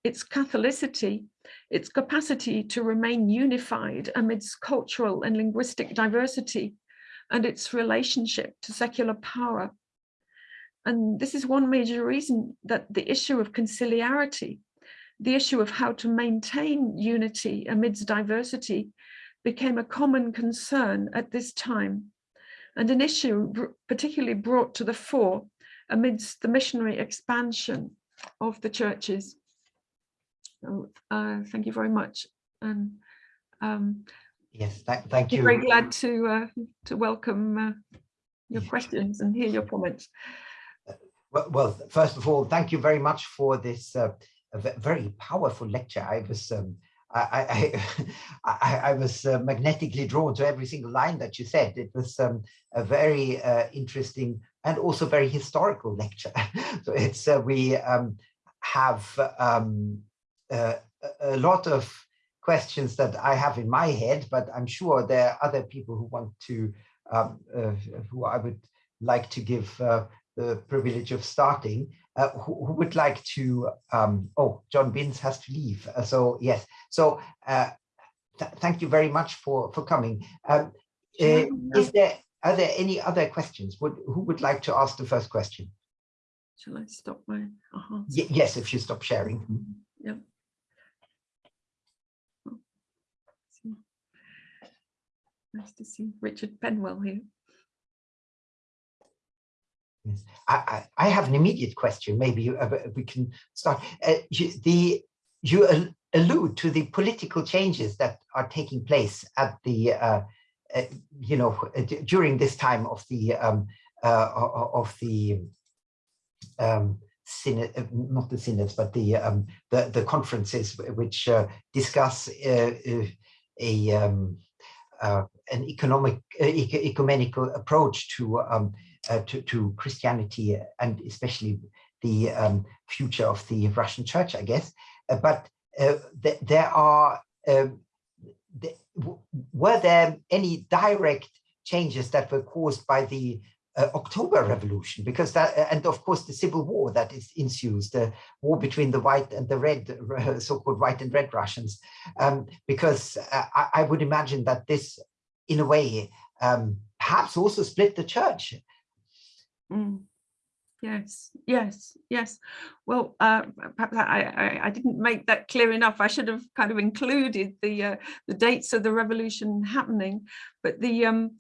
Speaker 2: its Catholicity, its capacity to remain unified amidst cultural and linguistic diversity, and its relationship to secular power. And this is one major reason that the issue of conciliarity, the issue of how to maintain unity amidst diversity became a common concern at this time and an issue particularly brought to the fore amidst the missionary expansion of the churches. So, uh, thank you very much. And um,
Speaker 1: yes, th thank you.
Speaker 2: Very glad to uh, to welcome uh, your questions and hear your comments.
Speaker 1: Well, well, first of all, thank you very much for this uh, very powerful lecture. I was um, I, I, (laughs) I, I was uh, magnetically drawn to every single line that you said. It was um, a very uh, interesting and also very historical lecture. (laughs) so it's uh, we um, have um, uh, a lot of questions that I have in my head, but I'm sure there are other people who want to, um, uh, who I would like to give uh, the privilege of starting. Uh, who, who, would like to, um, oh, John Binns has to leave. Uh, so yes, so uh, th thank you very much for, for coming. Um, is there, are there any other questions? Would, who would like to ask the first question?
Speaker 2: Shall I stop my? Uh -huh.
Speaker 1: yes, if you stop sharing.
Speaker 2: Yeah. Nice to see Richard Penwell here.
Speaker 1: Yes. I, I, have an immediate question. Maybe uh, we can start. Uh, you, the you allude to the political changes that are taking place at the uh, uh you know uh, during this time of the um, uh, of the um, synod, not the synods, but the um, the, the conferences which discuss a um, an economic ecumenical approach to, um, uh, to, to Christianity and especially the um, future of the Russian church, I guess. but th there are um, th were there any direct changes that were caused by the uh, October Revolution, because that, and of course the civil war that is ensues, the war between the white and the red, uh, (laughs) so-called white and red Russians, um, because uh, I, I, would imagine that this, in a way, um, perhaps also split the church.
Speaker 2: Mm. Yes, yes, yes. Well, uh, perhaps I, I, I, didn't make that clear enough. I should have kind of included the uh, the dates of the revolution happening, but the um,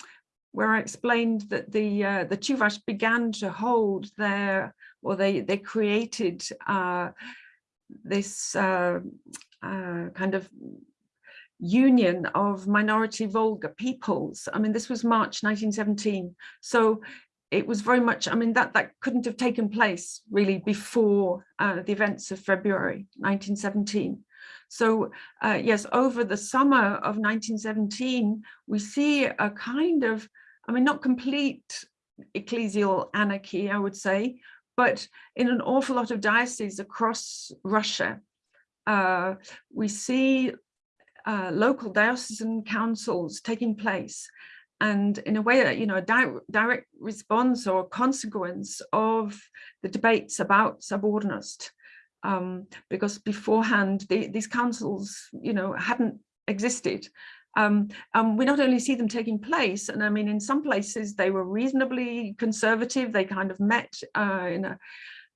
Speaker 2: where I explained that the uh, the Chuvash began to hold their, or they they created uh, this uh, uh, kind of union of minority Volga peoples. I mean, this was March 1917. So it was very much, I mean, that, that couldn't have taken place really before uh, the events of February 1917. So uh, yes, over the summer of 1917, we see a kind of I mean, not complete ecclesial anarchy, I would say, but in an awful lot of dioceses across Russia, uh, we see uh, local diocesan councils taking place and in a way, you know, a di direct response or consequence of the debates about sobornost. Um, because beforehand, the, these councils, you know, hadn't existed um, um, we not only see them taking place, and I mean, in some places they were reasonably conservative, they kind of met uh, in a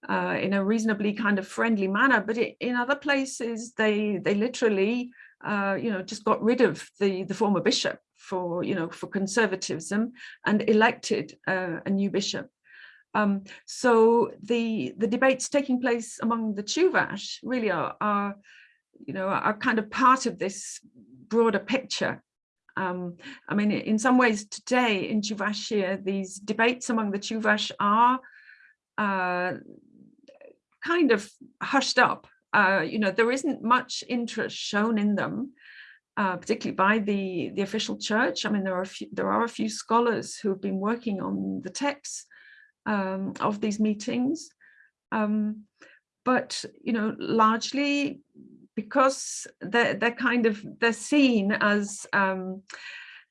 Speaker 2: uh, in a reasonably kind of friendly manner, but it, in other places they they literally uh, you know just got rid of the the former bishop for you know for conservatism and elected uh, a new bishop. Um, so the the debates taking place among the Chuvash really are, are you know are kind of part of this broader picture. Um, I mean, in some ways today in Chuvashia, these debates among the Chuvash are uh, kind of hushed up. Uh, you know, there isn't much interest shown in them, uh, particularly by the, the official church. I mean, there are, a few, there are a few scholars who have been working on the texts um, of these meetings. Um, but, you know, largely because they're, they're kind of, they're seen as um,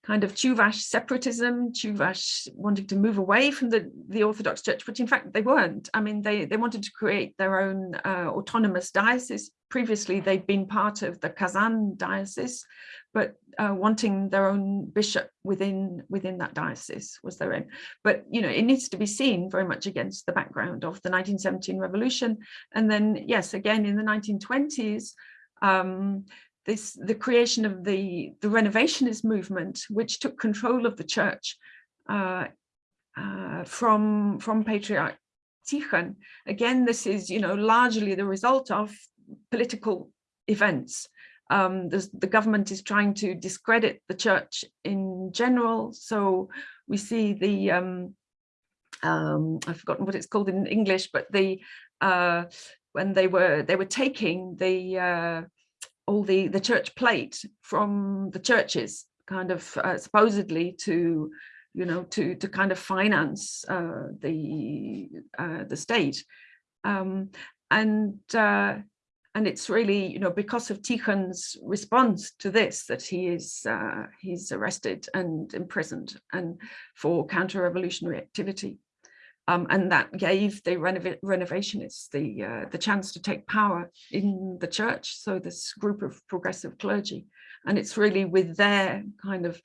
Speaker 2: kind of Chuvash separatism, Chuvash wanting to move away from the, the Orthodox Church, which in fact they weren't. I mean, they, they wanted to create their own uh, autonomous diocese. Previously, they'd been part of the Kazan diocese, but uh, wanting their own bishop within within that diocese was their aim. But, you know, it needs to be seen very much against the background of the 1917 revolution. And then, yes, again, in the 1920s, um, this the creation of the the renovationist movement, which took control of the church uh, uh, from from Patriarch Tikhon. Again, this is you know largely the result of political events. Um, the government is trying to discredit the church in general. So we see the um, um, I've forgotten what it's called in English, but the uh, when they were they were taking the uh, all the the church plate from the churches kind of uh, supposedly to you know to to kind of finance uh, the uh, the state. Um, and uh, and it's really you know because of Tikhon's response to this that he is uh, he's arrested and imprisoned and for counter-revolutionary activity um, and that gave the renov renovationists the uh, the chance to take power in the church. So this group of progressive clergy and it's really with their kind of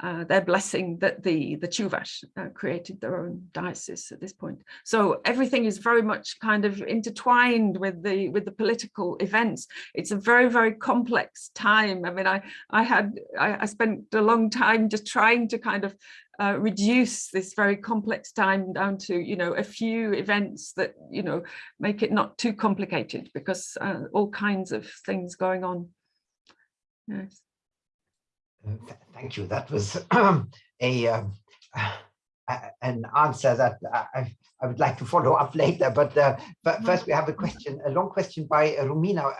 Speaker 2: uh, their blessing that the the Chuvash uh, created their own diocese at this point. So everything is very much kind of intertwined with the with the political events. It's a very very complex time. I mean, I I had I, I spent a long time just trying to kind of uh, reduce this very complex time down to you know a few events that you know make it not too complicated because uh, all kinds of things going on. Yes.
Speaker 1: Uh, thank you. That was a um, an answer that I, I would like to follow up later. But, uh, but first, we have a question, a long question by Romina.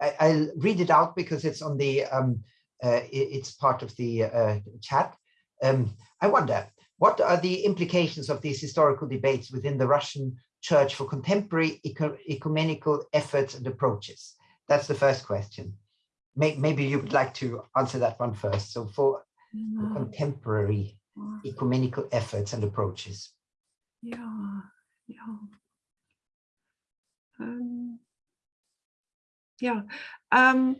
Speaker 1: I, will read it out because it's on the um, uh, it's part of the uh, chat. Um, I wonder what are the implications of these historical debates within the Russian church for contemporary ecumenical efforts and approaches? That's the first question maybe you would like to answer that one first. So for mm-hmm. contemporary ecumenical efforts and approaches.
Speaker 2: Yeah, yeah. Um, yeah. Um,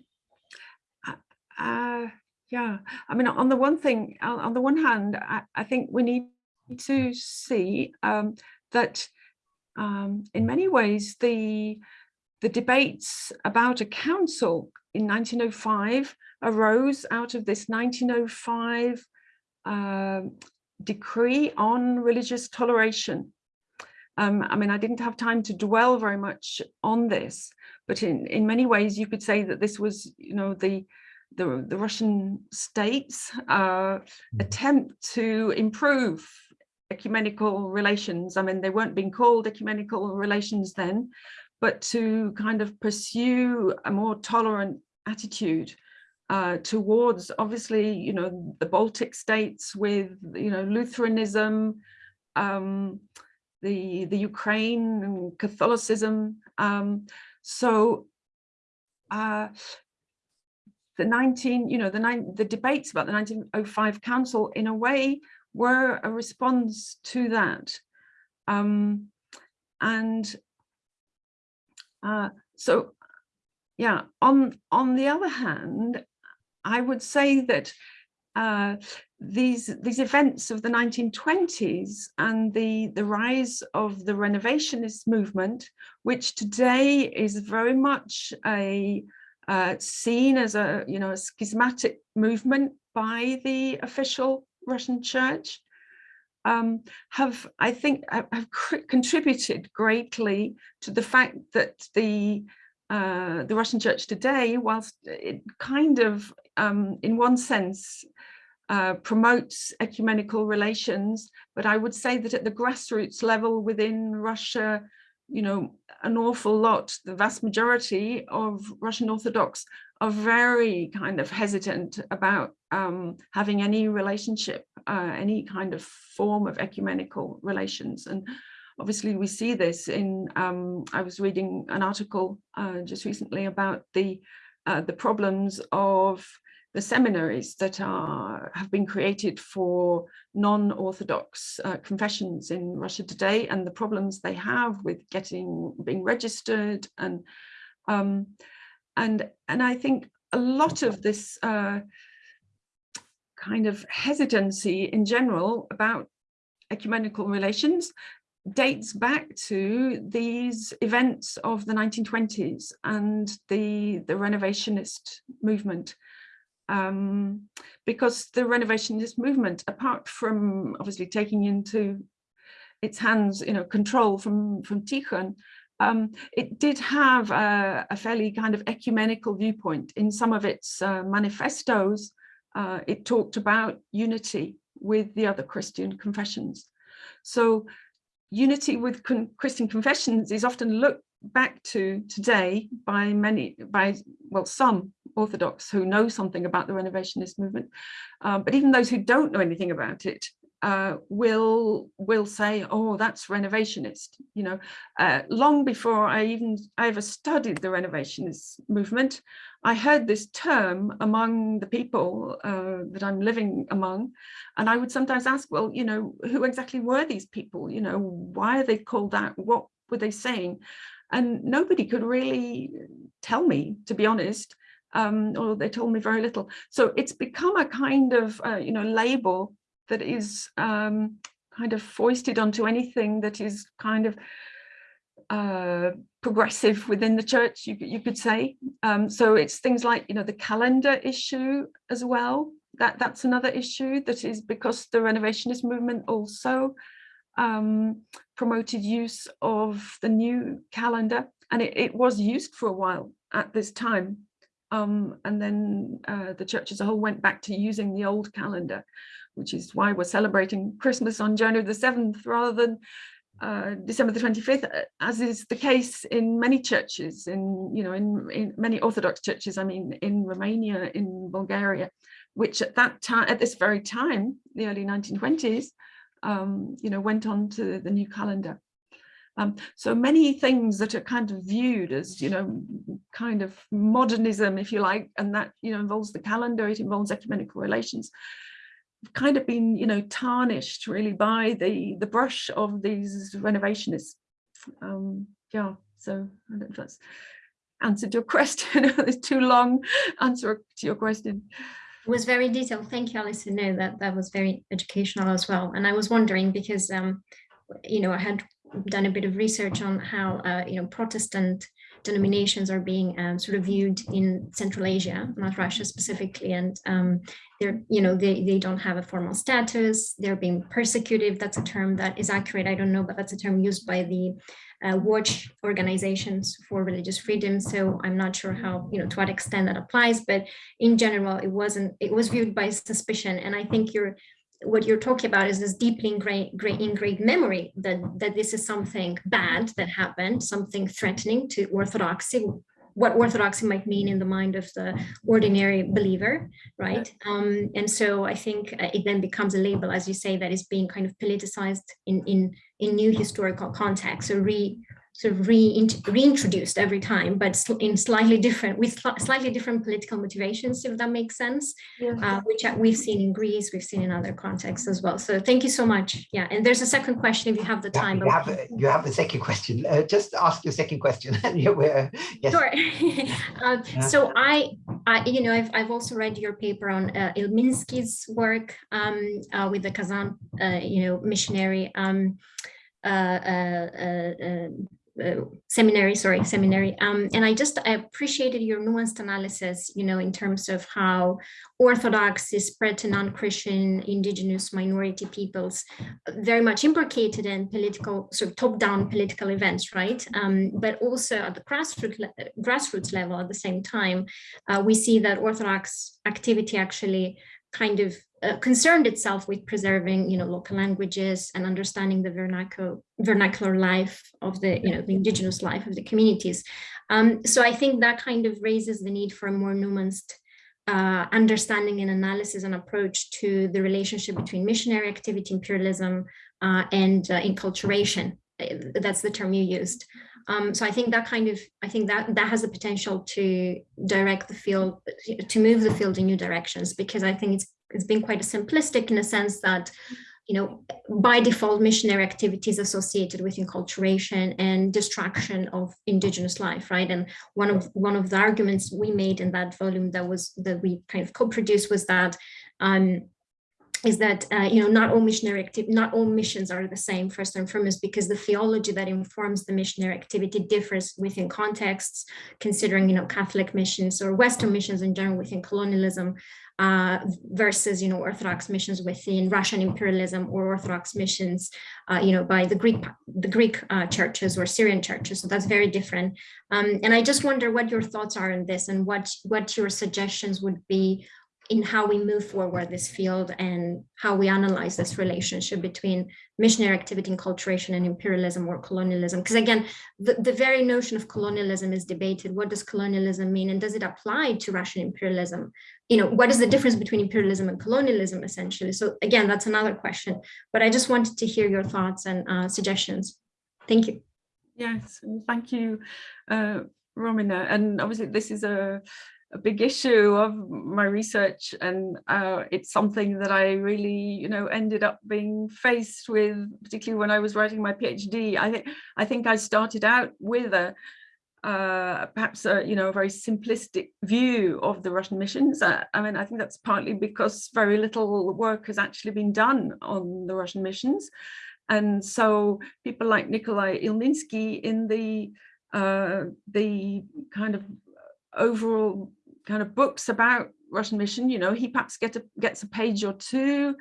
Speaker 2: uh, yeah. I mean, on the one thing, on the one hand, I, I think we need to see um, that um, in many ways the the debates about a council in 1905 arose out of this 1905 uh, decree on religious toleration. Um, I mean, I didn't have time to dwell very much on this, but in, in many ways you could say that this was, you know, the the, the Russian state's uh, hmm. attempt to improve ecumenical relations. I mean, they weren't being called ecumenical relations then, but to kind of pursue a more tolerant attitude uh, towards obviously, you know, the Baltic states with, you know, Lutheranism, um, the, the Ukraine and Catholicism. Um, so uh, the 19, you know, the, nine, the debates about the 1905 Council in a way were a response to that. Um, and uh, so, yeah, on, on the other hand, I would say that uh, these these events of the 1920s and the the rise of the renovationist movement which today is very much a uh, seen as a you know a schismatic movement by the official Russian church um, have, I think, have contributed greatly to the fact that the uh, the Russian church today, whilst it kind of, um, in one sense, uh, promotes ecumenical relations, but I would say that at the grassroots level within Russia, you know, an awful lot, the vast majority of Russian Orthodox are very kind of hesitant about um, having any relationship, uh, any kind of form of ecumenical relations. And obviously we see this in, um, I was reading an article uh, just recently about the, uh, the problems of the seminaries that are have been created for non-orthodox uh, confessions in Russia today and the problems they have with getting being registered and um, and and I think a lot of this uh, kind of hesitancy in general about ecumenical relations dates back to these events of the 1920s and the the renovationist movement um, because the renovationist movement apart from obviously taking into its hands you know control from from Tikhon um, it did have a, a, fairly kind of ecumenical viewpoint in some of its uh, manifestos. Uh, it talked about unity with the other Christian confessions. So unity with con Christian confessions is often looked back to today by many, by, well, some Orthodox who know something about the renovationist movement. Um, but even those who don't know anything about it uh, will will say, oh, that's renovationist. You know, uh, long before I even I ever studied the renovationist movement, I heard this term among the people uh, that I'm living among, and I would sometimes ask, well, you know, who exactly were these people? You know, why are they called that? What were they saying? And nobody could really tell me, to be honest, um, or they told me very little. So it's become a kind of, uh, you know, label that is um, kind of foisted onto anything that is kind of uh, progressive within the church, you, you could say. Um, so it's things like, you know, the calendar issue as well. That That's another issue that is because the renovationist movement also um, promoted use of the new calendar and it, it, was used for a while at this time. Um, and then uh, the church as a whole went back to using the old calendar, which is why we're celebrating Christmas on January the 7th rather than uh, December the 25th, uh, as is the case in many churches, in you know, in, in many Orthodox churches, I mean, in Romania, in Bulgaria, which at that time, at this very time, the early 1920s, um, you know, went on to the new calendar. Um, so many things that are kind of viewed as, you know, kind of modernism, if you like, and that, you know, involves the calendar, it involves ecumenical relations, kind of been, you know, tarnished really by the the brush of these renovationists. Um, yeah, so I don't know if that's answered your (laughs) question. (laughs) it's too long answer to your question.
Speaker 3: It was very detailed. Thank you, Alison. No, that that was very educational as well. And I was wondering because, um, you know, I had done a bit of research on how, uh, you know, Protestant denominations are being um, sort of viewed in Central Asia, not Russia specifically, and um, they're, you know, they, they don't have a formal status, they're being persecuted, that's a term that is accurate, I don't know, but that's a term used by the uh, watch organizations for religious freedom, so I'm not sure how, you know, to what extent that applies, but in general, it wasn't, it was viewed by suspicion, and I think you're what you're talking about is this deeply ingrained, ingrained memory that, that this is something bad that happened, something threatening to orthodoxy, what orthodoxy might mean in the mind of the ordinary believer, right? Um, and so I think uh, it then becomes a label, as you say, that is being kind of politicized in, in, in new historical context, so re, sort of re reintroduced every time, but in slightly different, with slightly different political motivations, if that makes sense, yeah. uh, which we've seen in Greece, we've seen in other contexts as well. So thank you so much. Yeah, and there's a second question if you have the
Speaker 1: yeah,
Speaker 3: time.
Speaker 1: You have, a, you have the second question. Uh, just ask your second question. (laughs) yes.
Speaker 3: Sure. uh, (laughs) yeah. So I, I, you know, I've, I've also read your paper on uh, Ilminsky's work um, uh, with the Kazan, uh, you know, missionary um, uh, seminary, sorry, seminary. Um, and I just I appreciated your nuanced analysis, you know, in terms of how Orthodox is spread to non-Christian indigenous minority peoples, very much implicated in political, sort of top-down political events, right? Um, but also at the grassroots, grassroots level at the same time, uh, we see that Orthodox activity actually kind of uh, concerned itself with preserving, you know, local languages and understanding the vernacular, vernacular life of the, you know, the indigenous life of the communities. Um, so I think that kind of raises the need for a more nuanced uh, understanding and analysis and approach to the relationship between missionary activity, imperialism, uh, and uh, enculturation. Uh, that's the term you used. Um, so I think that kind of, I think that that has the potential to direct the field, to move the field in new directions, because I think it's it's been quite simplistic in a sense that, you know, by default, missionary activities associated with enculturation and destruction of indigenous life, right? And one of one of the arguments we made in that volume that was that we kind of co-produced was that um, is that uh, you know not all missionary activity not all missions are the same first and foremost because the theology that informs the missionary activity differs within contexts considering you know catholic missions or western missions in general within colonialism uh, versus you know orthodox missions within russian imperialism or orthodox missions uh, you know by the greek the greek uh, churches or syrian churches. So that's very different. Um, and i just wonder what your thoughts are on this and what what your suggestions would be in how we move forward this field and how we analyze this relationship between missionary activity, enculturation, and imperialism or colonialism. Because again, the, the very notion of colonialism is debated. What does colonialism mean? And does it apply to Russian imperialism? You know, what is the difference between imperialism and colonialism, essentially? So again, that's another question. But I just wanted to hear your thoughts and uh, suggestions. Thank you.
Speaker 2: Yes, thank you, uh, Romina. And obviously this is a a big issue of my research and uh, it's something that I really you know ended up being faced with particularly when I was writing my PhD I think I think I started out with a uh, perhaps a you know a very simplistic view of the Russian missions. Uh, I mean I think that's partly because very little work has actually been done on the Russian missions. And so people like Nikolai Ilminsky in the uh, the kind of overall kind of books about Russian mission, you know, he perhaps get a, gets a page or two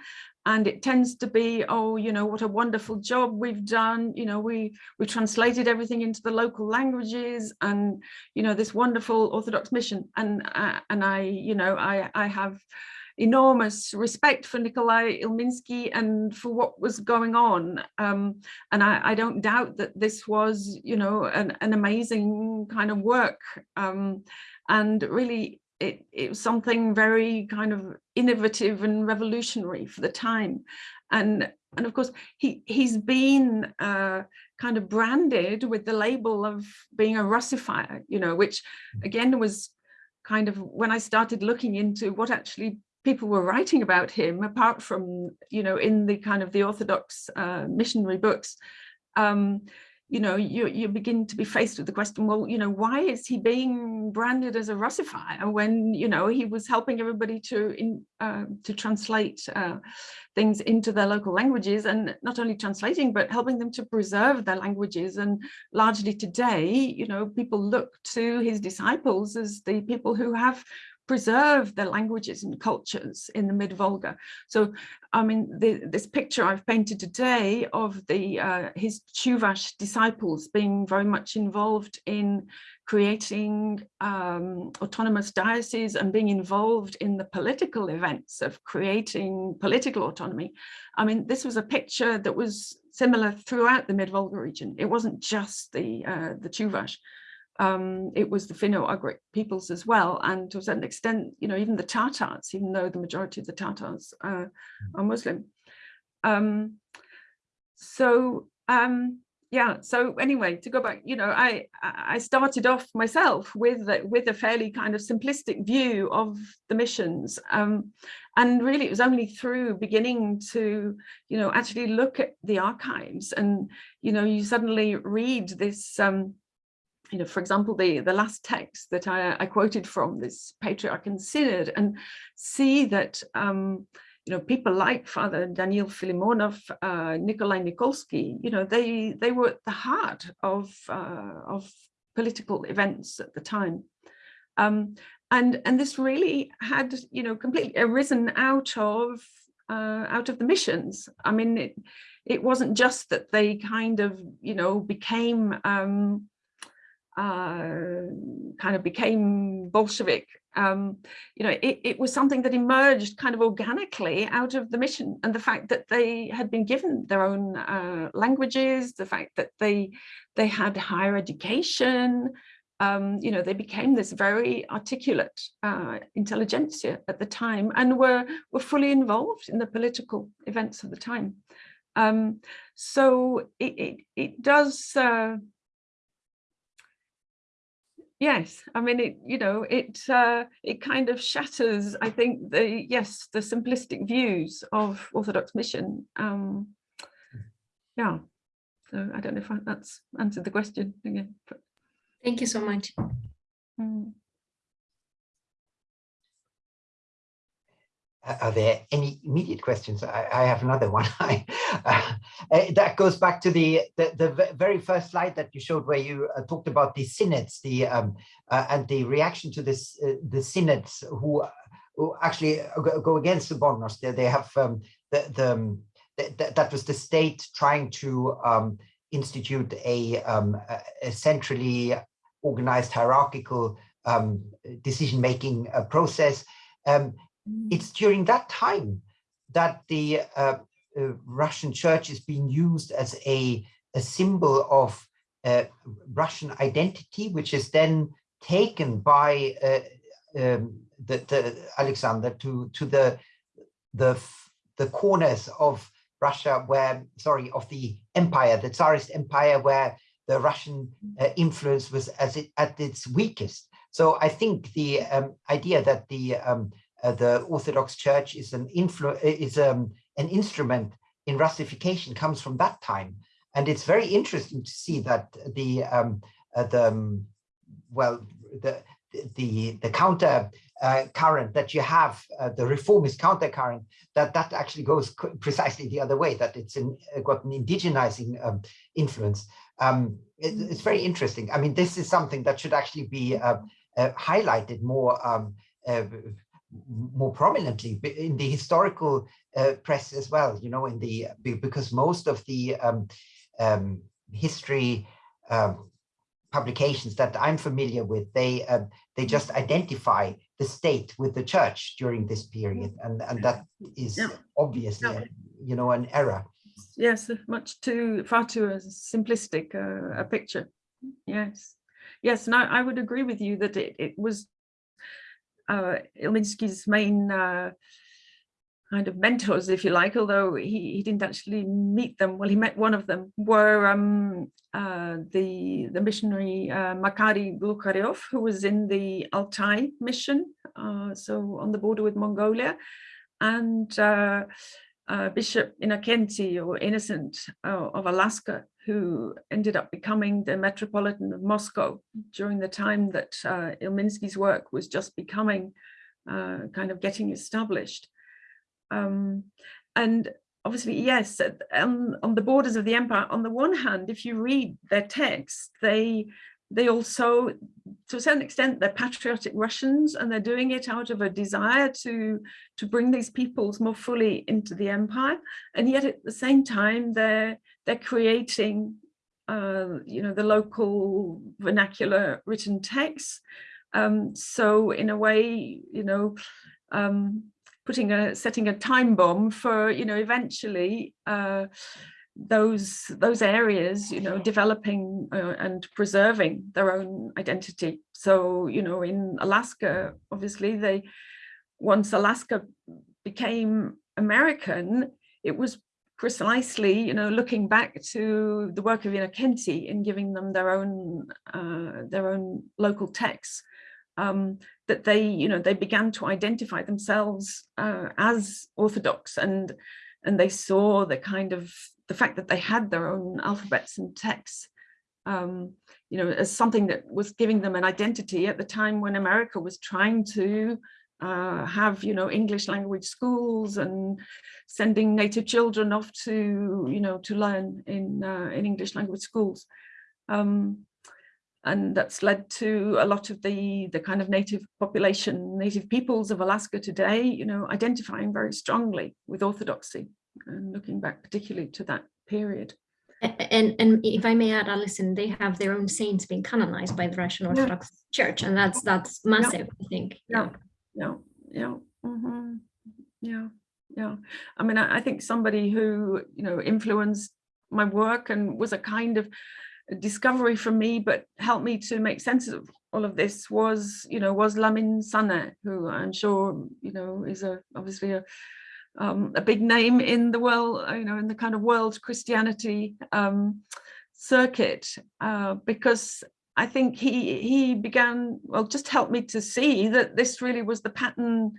Speaker 2: and it tends to be, oh, you know, what a wonderful job we've done. You know, we we translated everything into the local languages and, you know, this wonderful Orthodox mission. And uh, and I, you know, I, I have enormous respect for Nikolai Ilminsky and for what was going on. Um, and I, I, don't doubt that this was, you know, an, an amazing kind of work. Um, and really it, it was something very kind of innovative and revolutionary for the time and and of course he he's been uh, kind of branded with the label of being a russifier you know which again was kind of when I started looking into what actually people were writing about him apart from you know in the kind of the orthodox uh, missionary books um, you know, you, you begin to be faced with the question, well, you know, why is he being branded as a Russifier when, you know, he was helping everybody to in, uh, to translate uh, things into their local languages and not only translating, but helping them to preserve their languages. And largely today, you know, people look to his disciples as the people who have preserve their languages and cultures in the mid-Volga. So, I mean, the, this picture I've painted today of the uh, his Chuvash disciples being very much involved in creating um, autonomous dioceses and being involved in the political events of creating political autonomy. I mean, this was a picture that was similar throughout the mid-Volga region. It wasn't just the, uh, the Chuvash um, it was the Finno-Ugric peoples as well, and to a certain extent, you know, even the Tatars, even though the majority of the Tatars uh, are Muslim. Um, so um, yeah, so anyway, to go back, you know, I I started off myself with with a fairly kind of simplistic view of the missions, um, and really it was only through beginning to, you know, actually look at the archives, and you know, you suddenly read this. You know, for example, the, the last text that I, I quoted from this Patriarch and Synod and see that, um, you know, people like Father Daniel Filimonov, uh, Nikolai Nikolsky, you know, they, they were at the heart of, uh, of political events at the time. Um, and, and this really had, you know, completely arisen out of, uh, out of the missions. I mean, it, it wasn't just that they kind of, you know, became um, kind of became Bolshevik, um, you know, it, it, was something that emerged kind of organically out of the mission and the fact that they had been given their own uh, languages, the fact that they they had higher education, um, you know, they became this very articulate uh, intelligentsia at the time and were were fully involved in the political events of the time. Um, so it, it, it does uh, Yes, I mean, it, you know, it uh, it kind of shatters, I think, the, yes, the simplistic views of Orthodox mission. Um, yeah, so I don't know if that's answered the question again. But...
Speaker 3: Thank you so much. Mm.
Speaker 1: Are there any immediate questions? I, I have another (laughs) one. I, uh, that goes back to the, the, the very first slide that you showed, where you uh, talked about the synods, the um, uh, and the reaction to this uh, the synods who who actually go against the sobornost. They, they have um, the the, um, the, that was the state trying to um, institute a, um, a centrally organized hierarchical um, decision making uh, process. Um. It's during that time that the uh, uh, Russian church is being used as a, a symbol of uh, Russian identity, which is then taken by uh, um, the, the Alexander to to the the the corners of Russia where sorry of the empire, the Tsarist empire, where the Russian uh, influence was as it at its weakest. So I think the um, idea that the um, uh, the Orthodox Church is an influ is um, an instrument in Russification comes from that time, and it's very interesting to see that the um, uh, the um, well the the the counter uh, current that you have uh, the reformist counter current that that actually goes precisely the other way that it's in, uh, got an indigenizing um, influence. Um, it, it's very interesting. I mean this is something that should actually be uh, uh, highlighted more um, more prominently in the historical uh, press as well, you know, in the because most of the um, um, history um, publications that I'm familiar with, they um, they just identify the state with the church during this period, and and that is yeah. obviously, yeah. you know, an error.
Speaker 2: Yes, much too far too simplistic uh, a picture. Yes, yes, and I, I would agree with you that it, it was uh, main uh, kind of mentors, if you like, although he, he didn't actually meet them. Well, he met one of them, were um, uh, the, the missionary uh, Makary Glukharev, who was in the Altai mission, uh, so on the border with Mongolia, and uh, uh, Bishop Innocenty or Innocent uh, of Alaska, who ended up becoming the Metropolitan of Moscow during the time that uh, Ilminsky's work was just becoming uh, kind of getting established. Um, and obviously, yes, on, on the borders of the empire, on the one hand, if you read their texts, they they also, to a certain extent, they're patriotic Russians and they're doing it out of a desire to, to bring these peoples more fully into the empire. And yet at the same time, they're, they're creating, uh, you know, the local vernacular written texts. Um, so in a way, you know, um, putting a, setting a time bomb for, you know, eventually, uh, those those areas you know developing uh, and preserving their own identity. So you know in alaska obviously they once alaska became american it was precisely you know looking back to the work of Innocenty in giving them their own uh, their own local texts um, that they you know they began to identify themselves uh, as orthodox. And and they saw the kind of the fact that they had their own alphabets and texts, um, you know, as something that was giving them an identity at the time when America was trying to uh, have, you know, English language schools and sending native children off to, you know, to learn in, uh, in English language schools. Um, and that's led to a lot of the the kind of native population native peoples of alaska today you know identifying very strongly with orthodoxy and looking back particularly to that period.
Speaker 3: And, and if I may add, Alison, they have their own saints being canonized by the Russian Orthodox yeah. Church, and that's that's massive, yeah. I think.
Speaker 2: Yeah, yeah, yeah, mm -hmm. yeah, yeah. I mean, I, I think somebody who you know influenced my work and was a kind of discovery for me, but helped me to make sense of all of this was, you know, was Lamin Sanneh, who I'm sure, you know, is a obviously a um, a big name in the world, you know, in the kind of world Christianity um, circuit, uh, because I think he he began, well, just helped me to see that this really was the pattern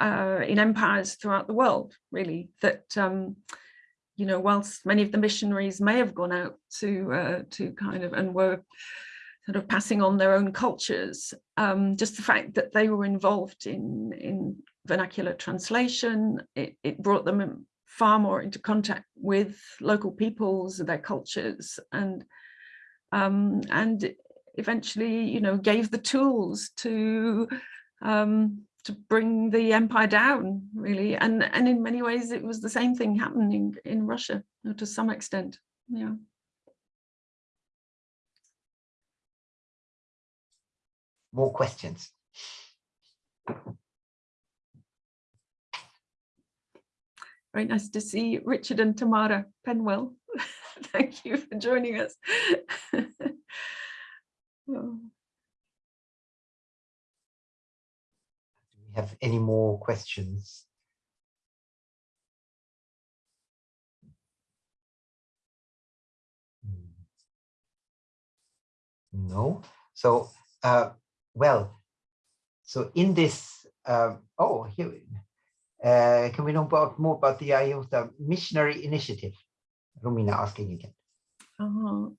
Speaker 2: uh, in empires throughout the world, really, that, um, you know, whilst many of the missionaries may have gone out to, uh, to kind of, and were sort of passing on their own cultures, um, just the fact that they were involved in, in vernacular translation. It, it brought them far more into contact with local peoples, their cultures, and um, and eventually, you know, gave the tools to um, to bring the empire down, really. And and in many ways, it was the same thing happening in Russia you know, to some extent. Yeah.
Speaker 1: More questions.
Speaker 2: Very nice to see Richard and Tamara Penwell. (laughs) Thank you for joining us. (laughs) Oh.
Speaker 1: Do we have any more questions? Hmm. No. So, uh, well, so in this, uh, oh, here, uh, can we know about more about the IOTA missionary initiative? Romina asking again.
Speaker 2: Uh,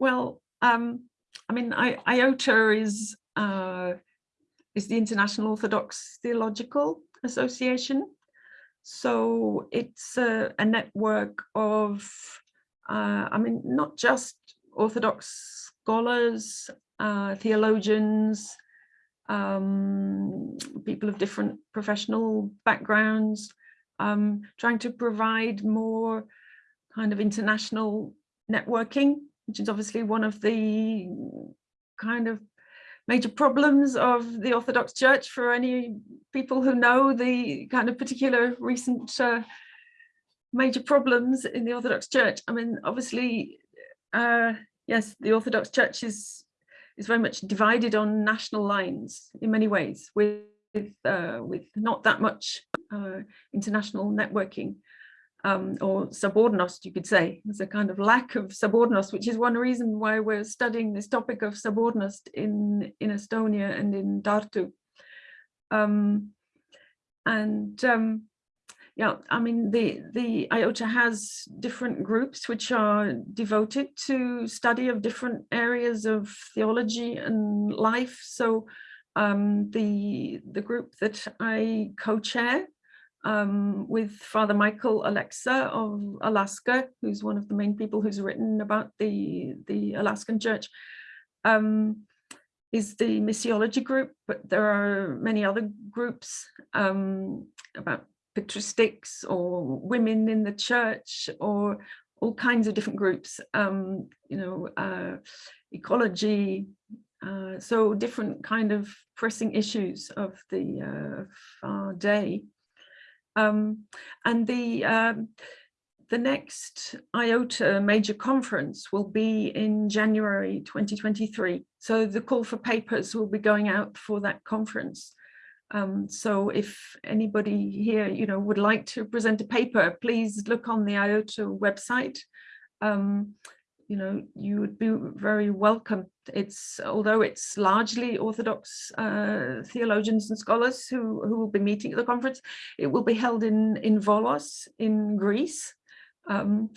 Speaker 2: well, um, I mean, I, IOTA is uh, is the International Orthodox Theological Association. So it's a, a network of, uh, I mean, not just Orthodox scholars, uh, theologians, um, people of different professional backgrounds, um, trying to provide more kind of international networking, which is obviously one of the kind of major problems of the Orthodox Church for any people who know the kind of particular recent uh, major problems in the Orthodox Church. I mean, obviously, uh, yes, the Orthodox Church is is very much divided on national lines in many ways, with uh, with not that much uh, international networking um, or sobornost, you could say. There's a kind of lack of sobornost, which is one reason why we're studying this topic of sobornost in, in Estonia and in Tartu. Um, and um, yeah, I mean, the, the IOTA has different groups which are devoted to study of different areas of theology and life. So um, the, the group that I co-chair um, with Father Michael Oleksa of Alaska, who's one of the main people who's written about the, the Alaskan church, um, is the missiology group, but there are many other groups um, patristics or women in the church or all kinds of different groups, um, you know, uh, ecology, uh, so different kind of pressing issues of the uh, of our day. Um, and the um, the next IOTA major conference will be in January 2023. So the call for papers will be going out for that conference. Um, so if anybody here, you know, would like to present a paper, please look on the IOTA website. Um, you know, you would be very welcome. It's although it's largely Orthodox uh, theologians and scholars who, who will be meeting at the conference, it will be held in, in Volos in Greece. Um,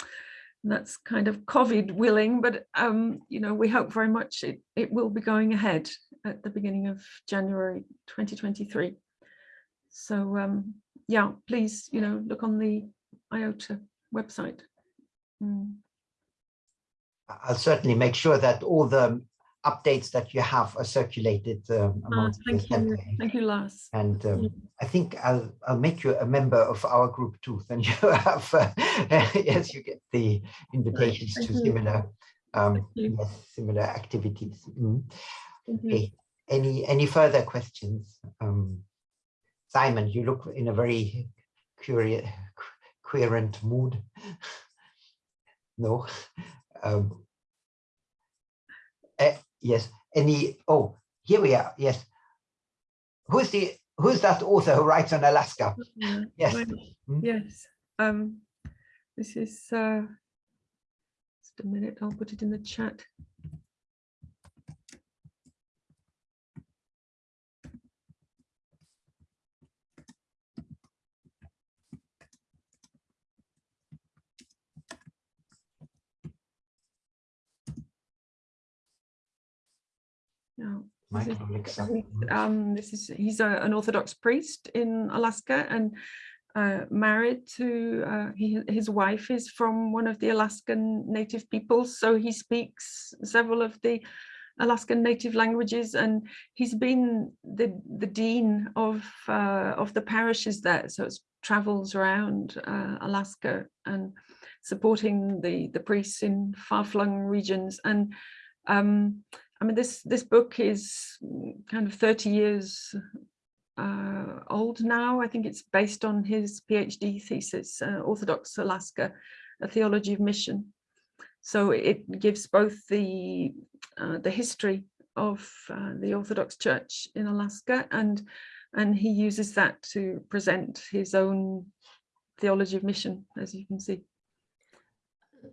Speaker 2: that's kind of COVID willing, but um, you know, we hope very much it, it will be going ahead at the beginning of January 2023. So um, yeah, please, you know, look on the IOTA website. Mm.
Speaker 1: I'll certainly make sure that all the updates that you have are circulated um,
Speaker 2: ah, amongst thank you thank you Lars
Speaker 1: and um, I think I'll I'll make you a member of our group too then (laughs) you have uh, (laughs) yes you get the invitations thank to you. similar um yes, similar activities mm. Okay any any further questions um Simon you look in a very curious coherent mood (laughs) no um, uh, yes, any, oh, here we are, yes. Who's the, who's that author who writes on Alaska? Yes.
Speaker 2: Hmm? Yes. Um, this is, uh, just a minute, I'll put it in the chat. Um, this is he's a, an Orthodox priest in Alaska and uh, married to uh, he, his wife is from one of the Alaskan native peoples, so he speaks several of the Alaskan native languages, and he's been the the dean of uh, of the parishes there, so it's travels around uh, Alaska and supporting the the priests in far-flung regions and. Um, I mean, this this book is kind of 30 years uh, old now. I think it's based on his PhD thesis, uh, Orthodox Alaska, a theology of mission. So it gives both the uh, the history of uh, the Orthodox Church in Alaska and and he uses that to present his own theology of mission, as you can see.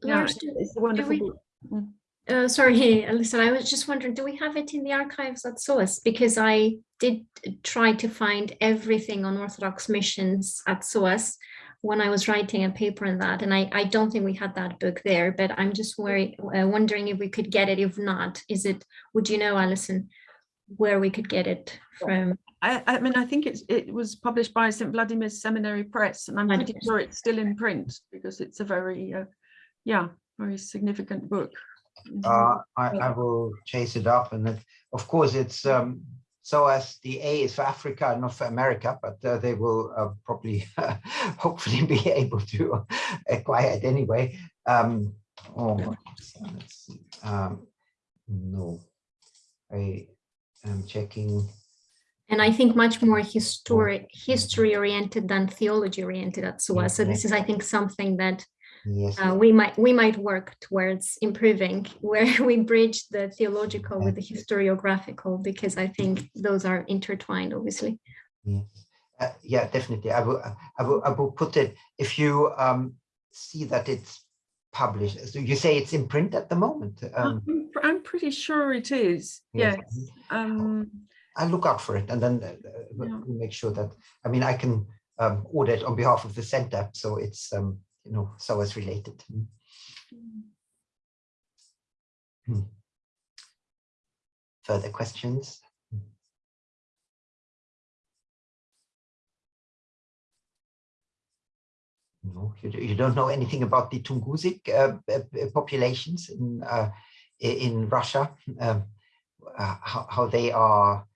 Speaker 2: Yeah,
Speaker 3: Lars, do-
Speaker 2: it's a wonderful
Speaker 3: we-
Speaker 2: book. Mm.
Speaker 3: Uh, sorry, (laughs) listen, I was just wondering, do we have it in the archives at SOAS? Because I did try to find everything on Orthodox missions at SOAS when I was writing a paper on that, and I, I don't think we had that book there, but I'm just worried, uh, wondering if we could get it. If not, is it, would you know, Alison, where we could get it from?
Speaker 2: I, I mean, I think it's it was published by St. Vladimir's Seminary Press, and I'm pretty sure it's still in print because it's a very, uh, yeah, very significant book.
Speaker 1: Uh, I, I will chase it up and it, of course it's um, so as the A is for Africa, not for America, but uh, they will uh, probably (laughs) hopefully be (laughs) able to acquire it anyway. Um, oh, let's see. Um, no, I am checking.
Speaker 3: And I think much more historic, history oriented than theology oriented at SOAS. So this is, I think, something that
Speaker 1: Yes,
Speaker 3: uh, we might we might work towards improving (laughs) where we bridge the theological with the historiographical because I think those are intertwined obviously.
Speaker 1: yes. Uh, yeah, definitely. I will. I will. I will put it. If you um, see that it's published, so you say it's in print at the moment. Um,
Speaker 2: I'm, I'm pretty sure it is.
Speaker 1: Yes.
Speaker 2: Yes. Um,
Speaker 1: I'll look out for it and then uh, uh,
Speaker 2: Yeah.
Speaker 1: make sure that, I mean, I can um, order it on behalf of the center, so it's, um, you know, so it's related. Mm. Hmm. Further questions? No, you, you don't know anything about the Tungusic uh, uh, uh, populations in uh, in Russia, um, uh, how, how they are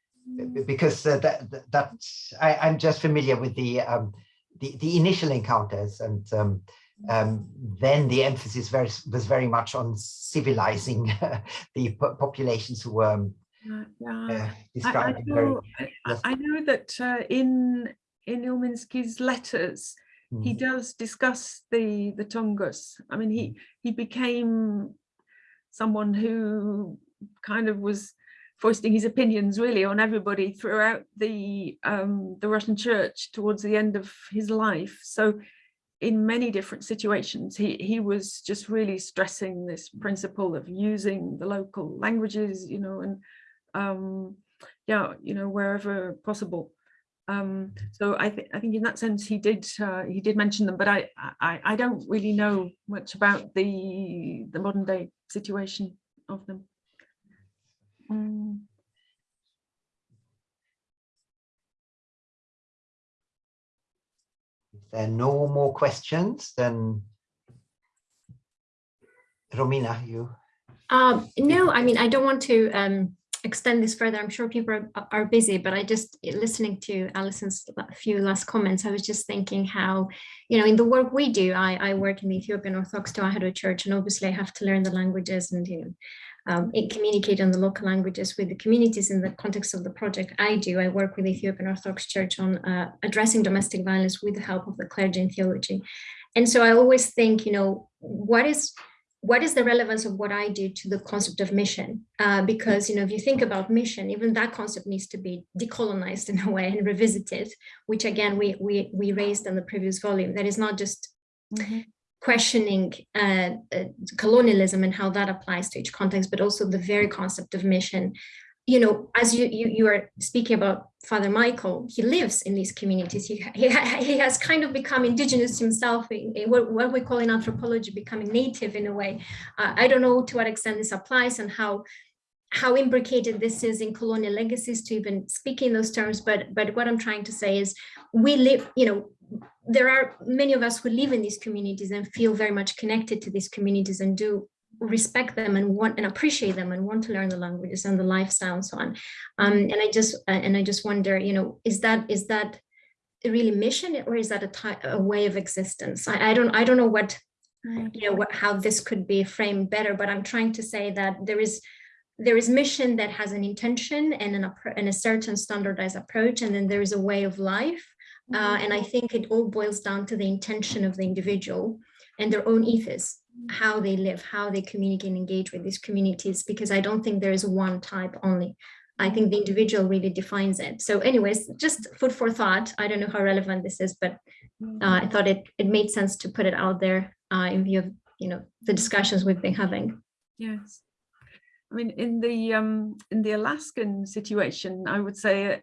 Speaker 1: because uh, that that- I, I'm just familiar with the um, the the initial encounters, and um, um, then the emphasis very, was very much on civilizing (laughs) the populations who were um,
Speaker 2: yeah, yeah.
Speaker 1: uh,
Speaker 2: I, I
Speaker 1: very,
Speaker 2: know, I-
Speaker 1: yes.
Speaker 2: I know that uh, in in Ilminsky's letters, he
Speaker 1: Mhm.
Speaker 2: does discuss the the Tungus. I mean, he he became someone who kind of was foisting his opinions really on everybody throughout the um, the Russian Church towards the end of his life. So, in many different situations, he he was just really stressing this principle of using the local languages, you know, and um, yeah, you know, wherever possible. Um, so I think I think in that sense he did uh, he did mention them, but I, I I don't really know much about the the modern day situation of them. Mm,
Speaker 1: If there are no more questions, then Romina, you.
Speaker 3: Um, no, I mean, I don't want to um, extend this further. I'm sure people are, are busy, but I just listening to Alison's la- few last comments, I was just thinking how, you know, in the work we do, I, I work in the Ethiopian Orthodox Tewahedo Church, and obviously I have to learn the languages and, you know, um, and communicate on the local languages with the communities in the context of the project I do. I work with the Ethiopian Orthodox Church on uh, addressing domestic violence with the help of the clergy and theology. And so I always think, you know, what is what is the relevance of what I do to the concept of mission? Uh, because you know, if you think about mission, even that concept needs to be decolonized (laughs) in a way and revisited, which again we we we raised in the previous volume. That is not just
Speaker 2: mhm.
Speaker 3: Questioning uh, uh, colonialism and how that applies to each context, but also the very concept of mission. You know, as you you, you are speaking about Father Michael, he lives in these communities. He, he, (laughs) he has kind of become indigenous himself, in, in what, what we call in anthropology becoming native in a way. Uh, I don't know to what extent this applies and how how imbricated this is in colonial legacies to even speak in those terms. But but what I'm trying to say is we live, you know, there are many of us who live in these communities and feel very much connected to these communities and do respect them and want and appreciate them and want to learn the languages and the lifestyle and so on. Um, and I just uh, and I just wonder, you know, is that is that really mission or is that a, ty- a way of existence? I, I don't I don't know what you know what how this could be framed better, but I'm trying to say that there is there is mission that has an intention and, an, and a certain standardized approach, and then there is a way of life. Uh, and I think it all boils down to the intention of the individual and their own ethos, how they live, how they communicate and engage with these communities, because I don't think there is one type only. I think the individual really defines it. So anyways, just food for thought. I don't know how relevant this is, but uh, I thought it, it made sense to put it out there uh, in view of, you know, the discussions we've been having.
Speaker 2: Yes. I mean, in the um, in the Alaskan situation, I would say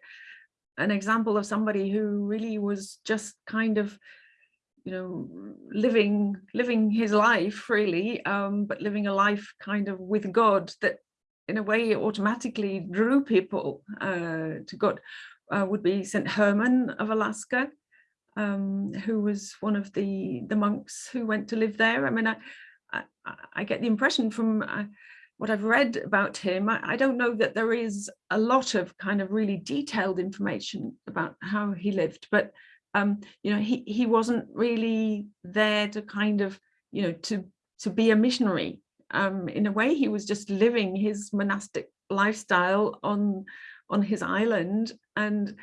Speaker 2: an example of somebody who really was just kind of, you know, living living his life really, um, but living a life kind of with God that in a way automatically drew people uh, to God uh, would be St. Herman of Alaska, um, who was one of the, the monks who went to live there. I mean, I, I, I get the impression from uh, what I've read about him, I, I, don't know that there is a lot of kind of really detailed information about how he lived, but um, you know, he, he wasn't really there to kind of, you know, to, to be a missionary. Um, in a way, he was just living his monastic lifestyle on, on his island. And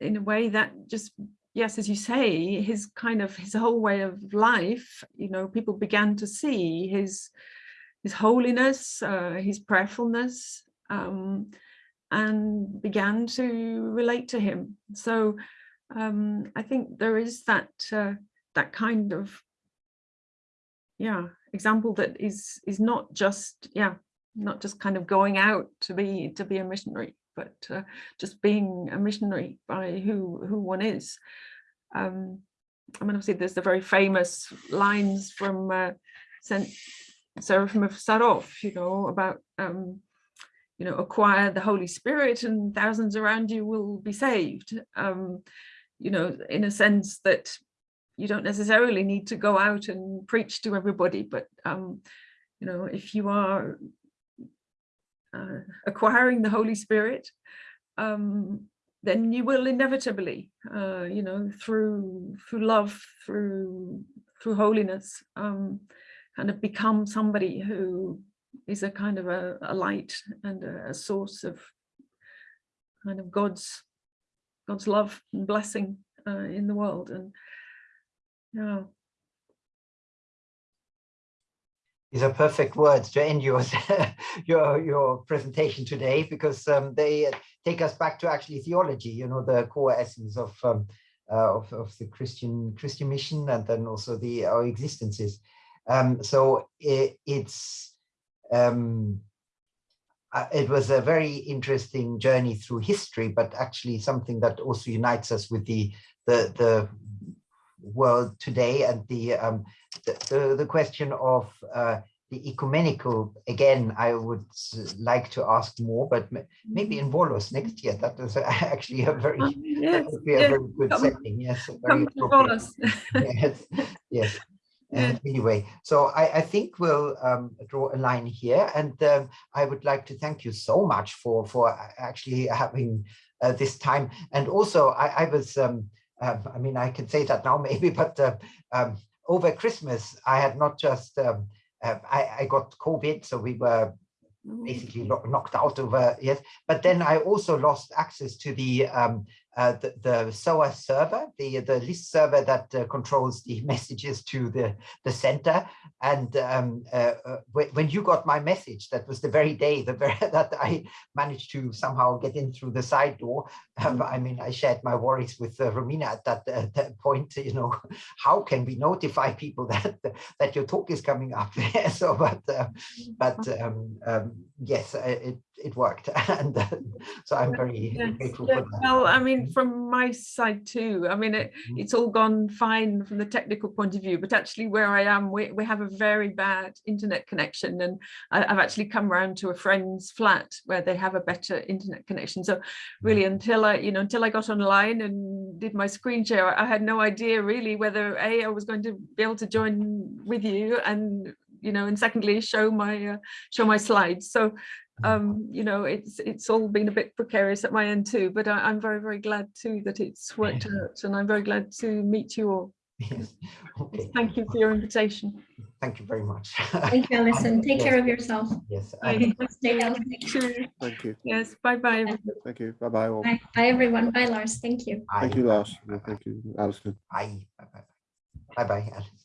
Speaker 2: in a way that just, yes, as you say, his kind of, his whole way of life, you know, people began to see his, his holiness, uh, his prayerfulness, um, and began to relate to him. So um, I think there is that uh, that kind of yeah example that is is not just yeah not just kind of going out to be to be a missionary, but uh, just being a missionary by who who one is. Um, I mean, obviously, there's the very famous lines from uh, Saint Seraphim of Sarov, you know, about, um, you know, acquire the Holy Spirit and thousands around you will be saved. Um, you know, in a sense that you don't necessarily need to go out and preach to everybody, but, um, you know, if you are uh, acquiring the Holy Spirit, um, then you will inevitably, uh, you know, through through love, through through holiness, um, kind of become somebody who is a kind of a, a light and a, a, source of kind of God's God's love and blessing uh, in the world. And yeah.
Speaker 1: These are perfect words to end your (laughs) your your presentation today because um, they take us back to actually theology you know the core essence of um, uh, of, of the Christian Christian mission and then also the our existences um, so it, it's um, uh, it was a very interesting journey through history, but actually something that also unites us with the the, the world today and the um, the, the, the, question of uh, the ecumenical. Again i would like to ask more but maybe in Volos next year. That is (laughs) actually a very oh, (laughs) yes, that would be a yes. very good come, setting. Yes very (laughs) yes. Yes and anyway, so I, I think we'll um, draw a line here, and um, I would like to thank you so much for for actually having uh, this time. And also, I, I was, um, uh, I mean, I can say that now (laughs) maybe, but uh, um, over Christmas, I had not just, um, uh, I, I got COVID, so we were oh. basically knocked out over yes but then i also lost access to the um uh, the, the SOAS server, the, the list server that uh, controls the (laughs) messages to the, the center. And um, uh, uh when you got my message, that was the very day the very, (laughs) that I managed to somehow get in through the side door. Um, I mean, I shared my worries with uh, Romina at that, uh, that point, (laughs) you know, how can we notify people that that your talk is coming up? so, but, but um, um, yes, it, it worked and uh, so i'm very grateful yeah. for that
Speaker 2: well i mean from my side too i mean it, mm-hmm. it's all gone fine from the technical point of view but actually where i am we, we have a very bad internet connection and I, have actually come around to a friend's flat where they have a better internet connection so really mm-hmm. until i you know until i got online and did my screen share i had no idea really whether a i was going to be able to join with you and you know and secondly show my uh, show my slides so. Um, you know, it's it's all been a bit precarious at my end too, but I, am very, very glad too that it's worked out and I'm very glad to meet you all.
Speaker 1: Yes. (laughs) Okay.
Speaker 2: Thank you for your invitation.
Speaker 1: thank you very much.
Speaker 3: Thank you, Alison. (laughs) Take care of yourself.
Speaker 1: Yes,
Speaker 2: Bye.
Speaker 3: Stay healthy.
Speaker 4: Thank you.
Speaker 2: Yes, bye bye.
Speaker 4: Thank you. Bye bye all.
Speaker 3: Bye, bye, everyone. Bye, Lars. Thank you.
Speaker 4: Thank you, Lars. Thank you, Alison.
Speaker 1: Bye, bye, bye, bye, bye, Alice.